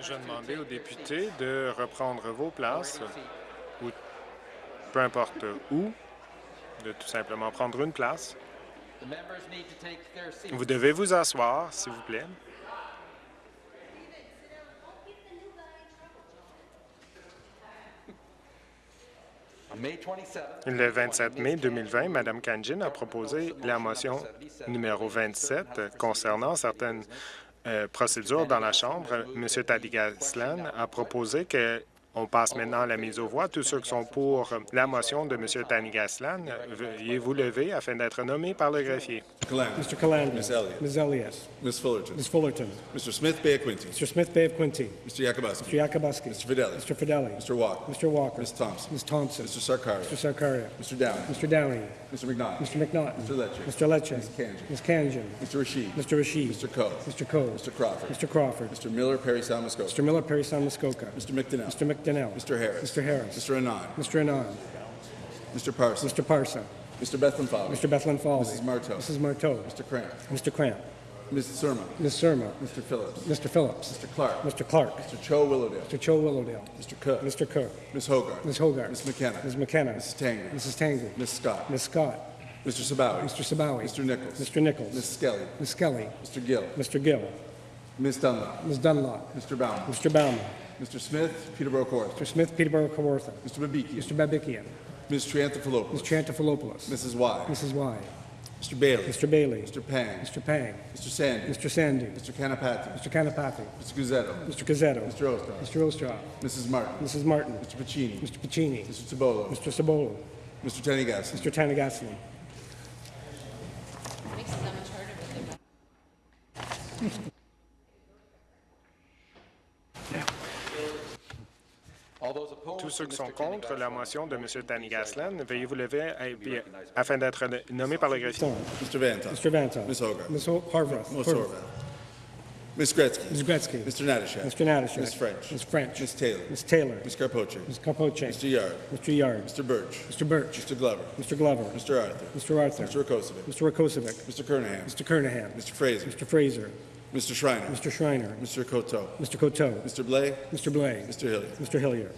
Je demander aux députés de reprendre vos places, ou peu importe où, de tout simplement prendre une place. Vous devez vous asseoir, s'il vous plaît. Le 27 mai 2020, Mme Kanjin a proposé la motion numéro 27 concernant certaines euh, procédures dans la Chambre. M. Tadigaslan a proposé que on passe maintenant à la mise aux voix. Tous ceux qui sont pour la motion de M. Tanigaslan, veuillez vous lever afin d'être nommé par le greffier. Mr. Calandra. Ms. Elliott. Ms. Elliott. Ms. Fullerton. Ms. Fullerton. Mr. Smith Bay of Quinty. Mr. Smith Bay of Quinty. Mr. Yakubuski. Mr. Yakubuski. Mr. Fidelli. Mr. Fidelli. Mr. Walker. Mr. Walker. Ms. Thompson. Ms. Thompson. Mr. Sarkaria. Mr. Sarkaria. Mr. Downey. Mr. Downey. Mr. McNaught. Mr. McNaughton. Mr. Lecce. Mr. Lecce. Ms. Kanjan. Ms. Kanjan. Mr. Rashid. Mr. Rashid. Mr. Coe. Mr. Coe. Mr. Crawford. Mr. Crawford. Mr. Miller Perry Salmascoca. Mr. Miller, Perry Muskoka. Mr. McDonnell. Mr. McDonnell. Mr. Harris. Mr. Harris. Mr. Anand. Mr. Anand. Mr. Parson. Mr. Parson. Mr. Bethlehem Fowler. Mr. Bethlehem Falvey. Mrs. Marteau. Mrs. Marteau. Mr. Cramp. Mr. Cramp. Ms. Surma. Ms. Surma. Mr. Phillips. Mr. Phillips. Mr. Clark. Mr. Clark. Mr. Cho Willowdale. Mr. Cho Willowdale. Mr. Cook. Mr. Cook. Ms. Hogarth. Ms. Hogarth. Ms. McKenna. Ms. McKenna. Mrs. Tanger. Mrs. Tanger. Ms. Scott. Ms. Scott. Mr. Sabawi. Mr. Sabawi. Mr. Nichols. Mr. Nichols. Ms. Skelly. Ms. Skelly. Mr. Gill. Mr. Gill. Ms. Dunlop. Ms. Dunlop. Mr. Bauman. Mr. Bauman. Mr. Smith, Peterborough Court. Mr. Smith, Peterborough, Kawartha. Mr. Babikian. Mr. Babikian. Ms. Triantafilopoulos. Ms. Trantafilopoulos. Mrs. Y. Mrs. Y. Mr. Bailey. Mr. Bailey. Mr. Pang. Mr. Pang. Mr. Sandy. Mr. Sandy. Mr. Kanapati. Mr. Kanapathy. Mr. Guzzetto. Mr. Gazzetto. Mr. Ostroff. Mr. Ostroff. Mrs. Martin. Mrs. Martin. Mr. Pacini. Mr. Pacini. Mr. Tabolo. Mr. Sabolo. Mr. Tenigas. Mr. Tanagaslan. Tous ceux qui sont contre la motion de M. Tanigaslan, veuillez vous lever afin d'être nommé par le greffier. Mr. Vanta. Mr. Vanta. Ms. Hogarth. Ms. Ho- Harvath. Ms. Horvath. Ms. Gretzky. Ms. Gretzky. Mr. Natashak. Mr. Natashak. Ms. French. Ms. French. Ms. Taylor. Ms. Taylor. Ms. Carpoche. Ms. Capoche. Mr. Yard. Mr. Yard. Mr. Birch. Mr. Birch. Mr. Glover. Mr. Glover. Mr. Arthur. Mr. Arthur. Mr. Rakosovic. Mr. Rakosovic. Mr. Kernahan. Mr. Kernahan. Mr. Fraser. Mr. Fraser. Mr. Schreiner. Mr. Schreiner. Mr. Coteau. Mr. Coteau. Mr. Blay. Mr. Blay. Mr. Hilliard. Mr. Hillier.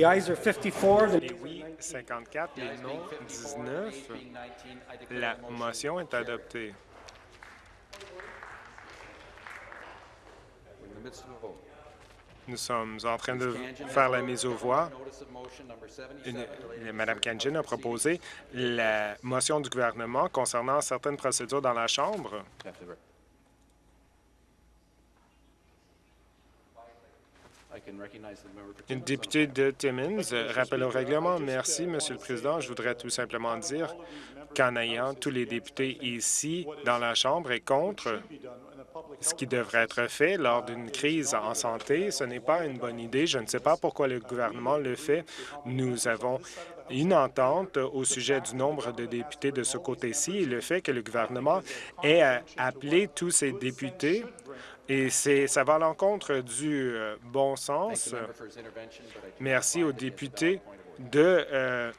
The ayes are 54. The Les oui, 54, les non, 19. La motion est adoptée. Nous sommes en train de faire la mise aux voix. Une- Mme Kanjin a proposé la motion du gouvernement concernant certaines procédures dans la Chambre. Une députée de Timmins, rappel au règlement. Merci, Monsieur le Président. Je voudrais tout simplement dire qu'en ayant tous les députés ici dans la Chambre et contre ce qui devrait être fait lors d'une crise en santé, ce n'est pas une bonne idée. Je ne sais pas pourquoi le gouvernement le fait. Nous avons une entente au sujet du nombre de députés de ce côté-ci et le fait que le gouvernement ait appelé tous ses députés et ça va à l'encontre du euh, bon sens. Merci aux députés de euh,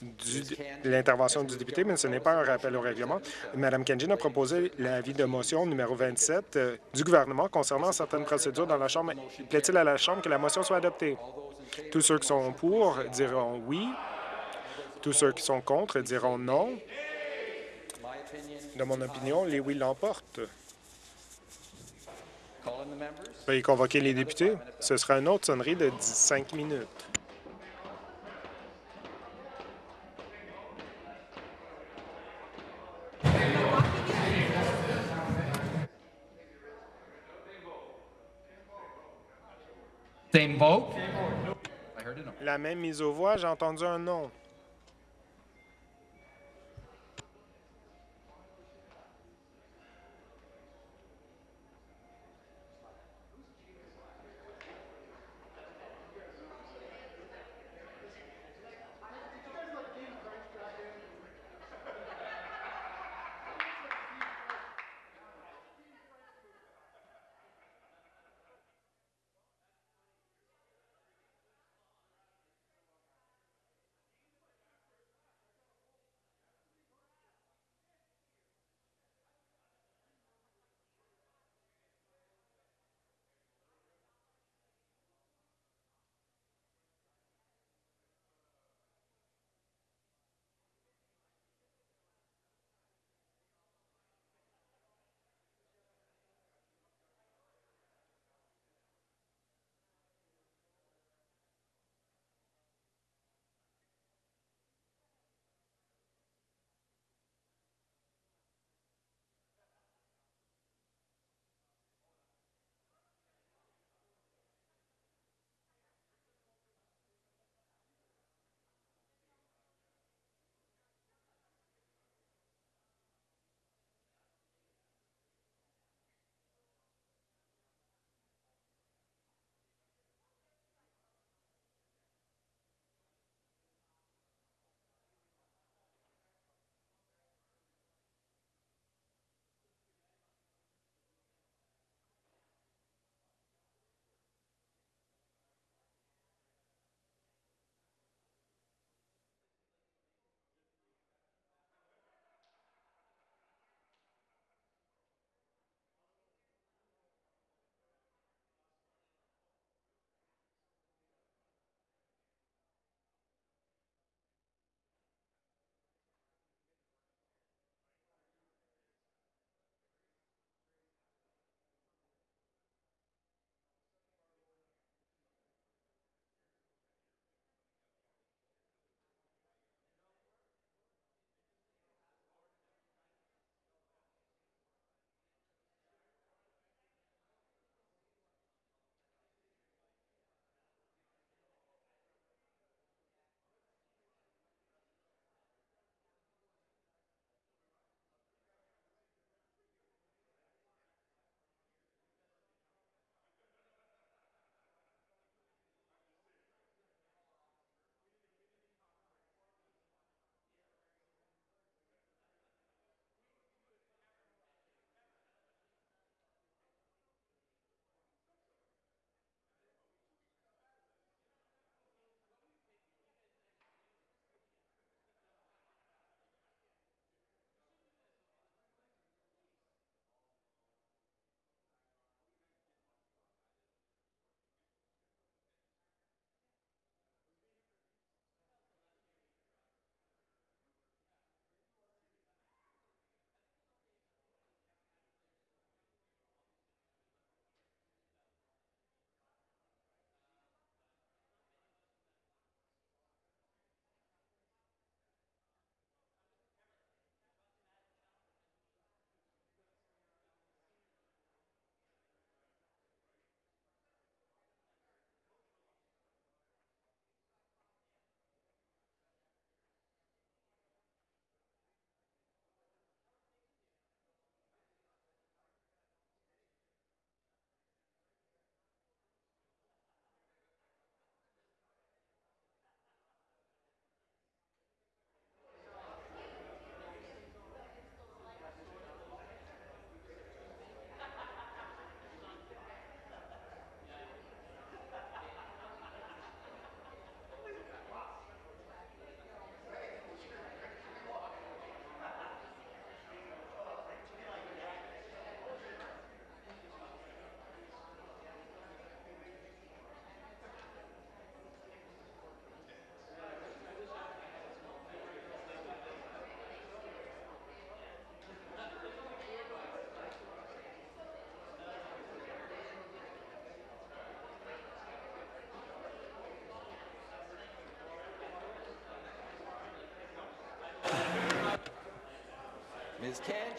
du- l'intervention du député, mais ce n'est pas un rappel au règlement. Mme Kenjin a proposé l'avis de motion numéro 27 euh, du gouvernement concernant certaines procédures dans la Chambre. Plaît-il à la Chambre que la motion soit adoptée? Tous ceux qui sont pour diront oui. Tous ceux qui sont contre diront non. De mon opinion, les oui l'emportent. Veuillez convoquer les députés. Ce sera une autre sonnerie de 5 minutes. La même mise aux voix, j'ai entendu un non.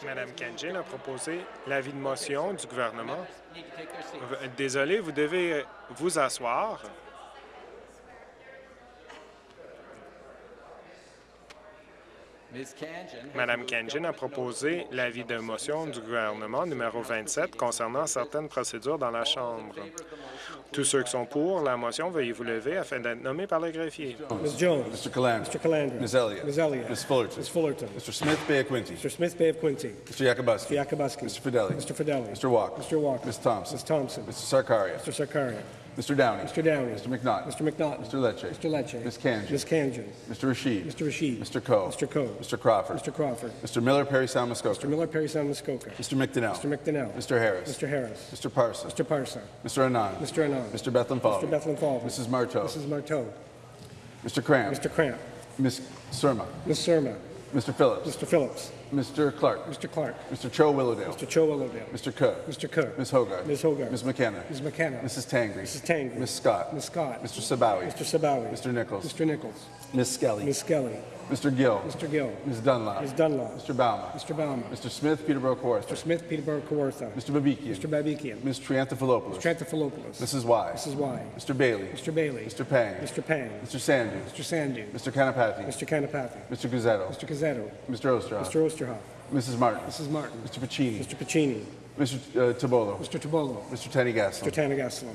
Madame Kenjin a proposé l'avis de motion du gouvernement. Désolé, vous devez vous asseoir. Madame Kenjin a proposé l'avis de motion du gouvernement numéro 27 concernant certaines procédures dans la Chambre. Tous ceux qui sont pour la motion, veuillez vous lever afin d'être nommés par le greffier. Ms. Jones. Mr. Calandra. Mr. Calandra. Ms. Elliott. Ms. Elliott. Ms. Fullerton. Ms. Fullerton. Mr. Smith Bay of Quincy. Mr. Smith Bay of Quincy. Mr. Yakubuski. Mr. Yakubuski. Mr. Fidelli. Mr. Fidelli. Mr. Walker. Mr. Walker. Ms. Thompson. Ms. Thompson. Mr. Sarkaria. Mr. Sarkaria. Mr. Downey. Mr. Downey. Mr. McNaughton. Mr. McNaughton. Mr. Lecce. Mr. Lecce. Ms. Kanjan. Ms. Kanjan. Mr. Rashid. Mr. Rashid. Mr. Coe. Mr. Coe. Mr. Crawford. Mr. Crawford. Mr. Miller Perry Sound Muskoka. Mr. Miller, Perry Sound, Muskoka. Mr. McDonnell. Mr. McDonnell. Mr. Harris. Mr. Harris. Mr. Parson. Mr. Parsa. Mr. Anand. Mr. Anand. Mr. Bethlehem Fall. Mr. Bethlehem. Mrs. Marteau. Mrs. Marteau. Mr. Cramp. Mr. Cramp. Ms. Surma. Ms. Surma. Mr. Phillips. Mr. Phillips. Mr. Clark. Mr. Clark. Mr. Cho Willowdale. Mr. Cho Willowdale. Mr. Cook. Mr. Cook. Ms. Hogarth. Ms. Hogarth. Ms. McKenna. Ms. McKenna. Mrs. Tangri. Mrs. Tangri. Ms. Scott. Ms. Scott. Mr. Sabawi. Mr. Sabawi. Mr. Nichols. Mr. Nichols. Ms. Skelly. Ms. Skelly. Mr. Gill. Mr. Gill. Ms. Dunlop. Ms. Dunlop. Mr. Bauman. Mr. Bauman. Mr. Smith, Peterborough Kawartha. Mr. Smith, Peterborough, Kawartha. Mr. Babikian. Mr. Babikian. Ms. Triantafilopoulos. Trantafilopoulos. Mrs. Y. Mrs. Y. Mr. Bailey. Mr. Bailey. Mr. Pang. Mr. Pang. Mr. Sandu. Mr. Sandu. Mr. Kanapathy. Mr. Kanapathy. Mr. Guzzetto. Mr. Gazzetto. Mr. Osterhoff. Mr. Osterhoff. Mrs. Martin. Mrs. Martin. Mr. Pacini. Mr. Pacini. Mr. Uh, Tabolo. Mr. Tabolo. Mr. Tenny Mr. Gaslam. Tanagaslam.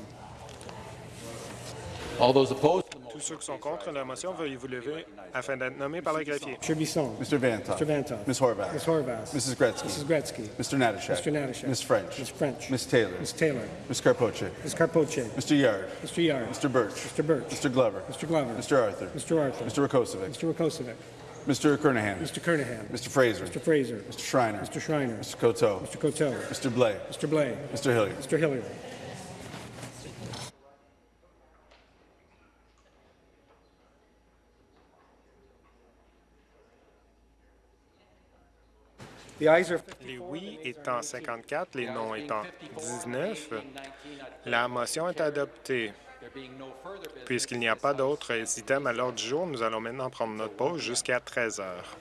All those opposed to the Tous ceux qui sont contre la motion, veuillez vous lever afin d'être nommés par le greffier. Mr. Bisson. Mr. Vantoff. Mr. Vantoff. Ms. Horvath. Ms. Horvath. Mrs. Gretzky. Mrs. Gretzky. Mr. Natashak. Mr. Natashak. Ms. French. Ms. French. Ms. Taylor. Ms. Taylor. Ms. Carpoche. Ms. Carpoche. Mr. Yard. Mr. Yard. Mr. Birch. Mr. Birch. Mr. Glover. Mr. Glover. Mr. Arthur. Mr. Arthur. Mr. Rakosovic. Mr. Rakosovic. Mr. Kernahan. Mr. Kernahan. Mr. Fraser. Mr. Fraser. Mr. Schreiner. Mr. Schreiner. Mr. Coteau. Mr. Coteau. Mr. Blay. Mr. Blay. Mr. Hilliard. Mr. Hilliard. Les oui étant 54, les non étant 19, la motion est adoptée. Puisqu'il n'y a pas d'autres items à l'ordre du jour, nous allons maintenant prendre notre pause jusqu'à 13 heures.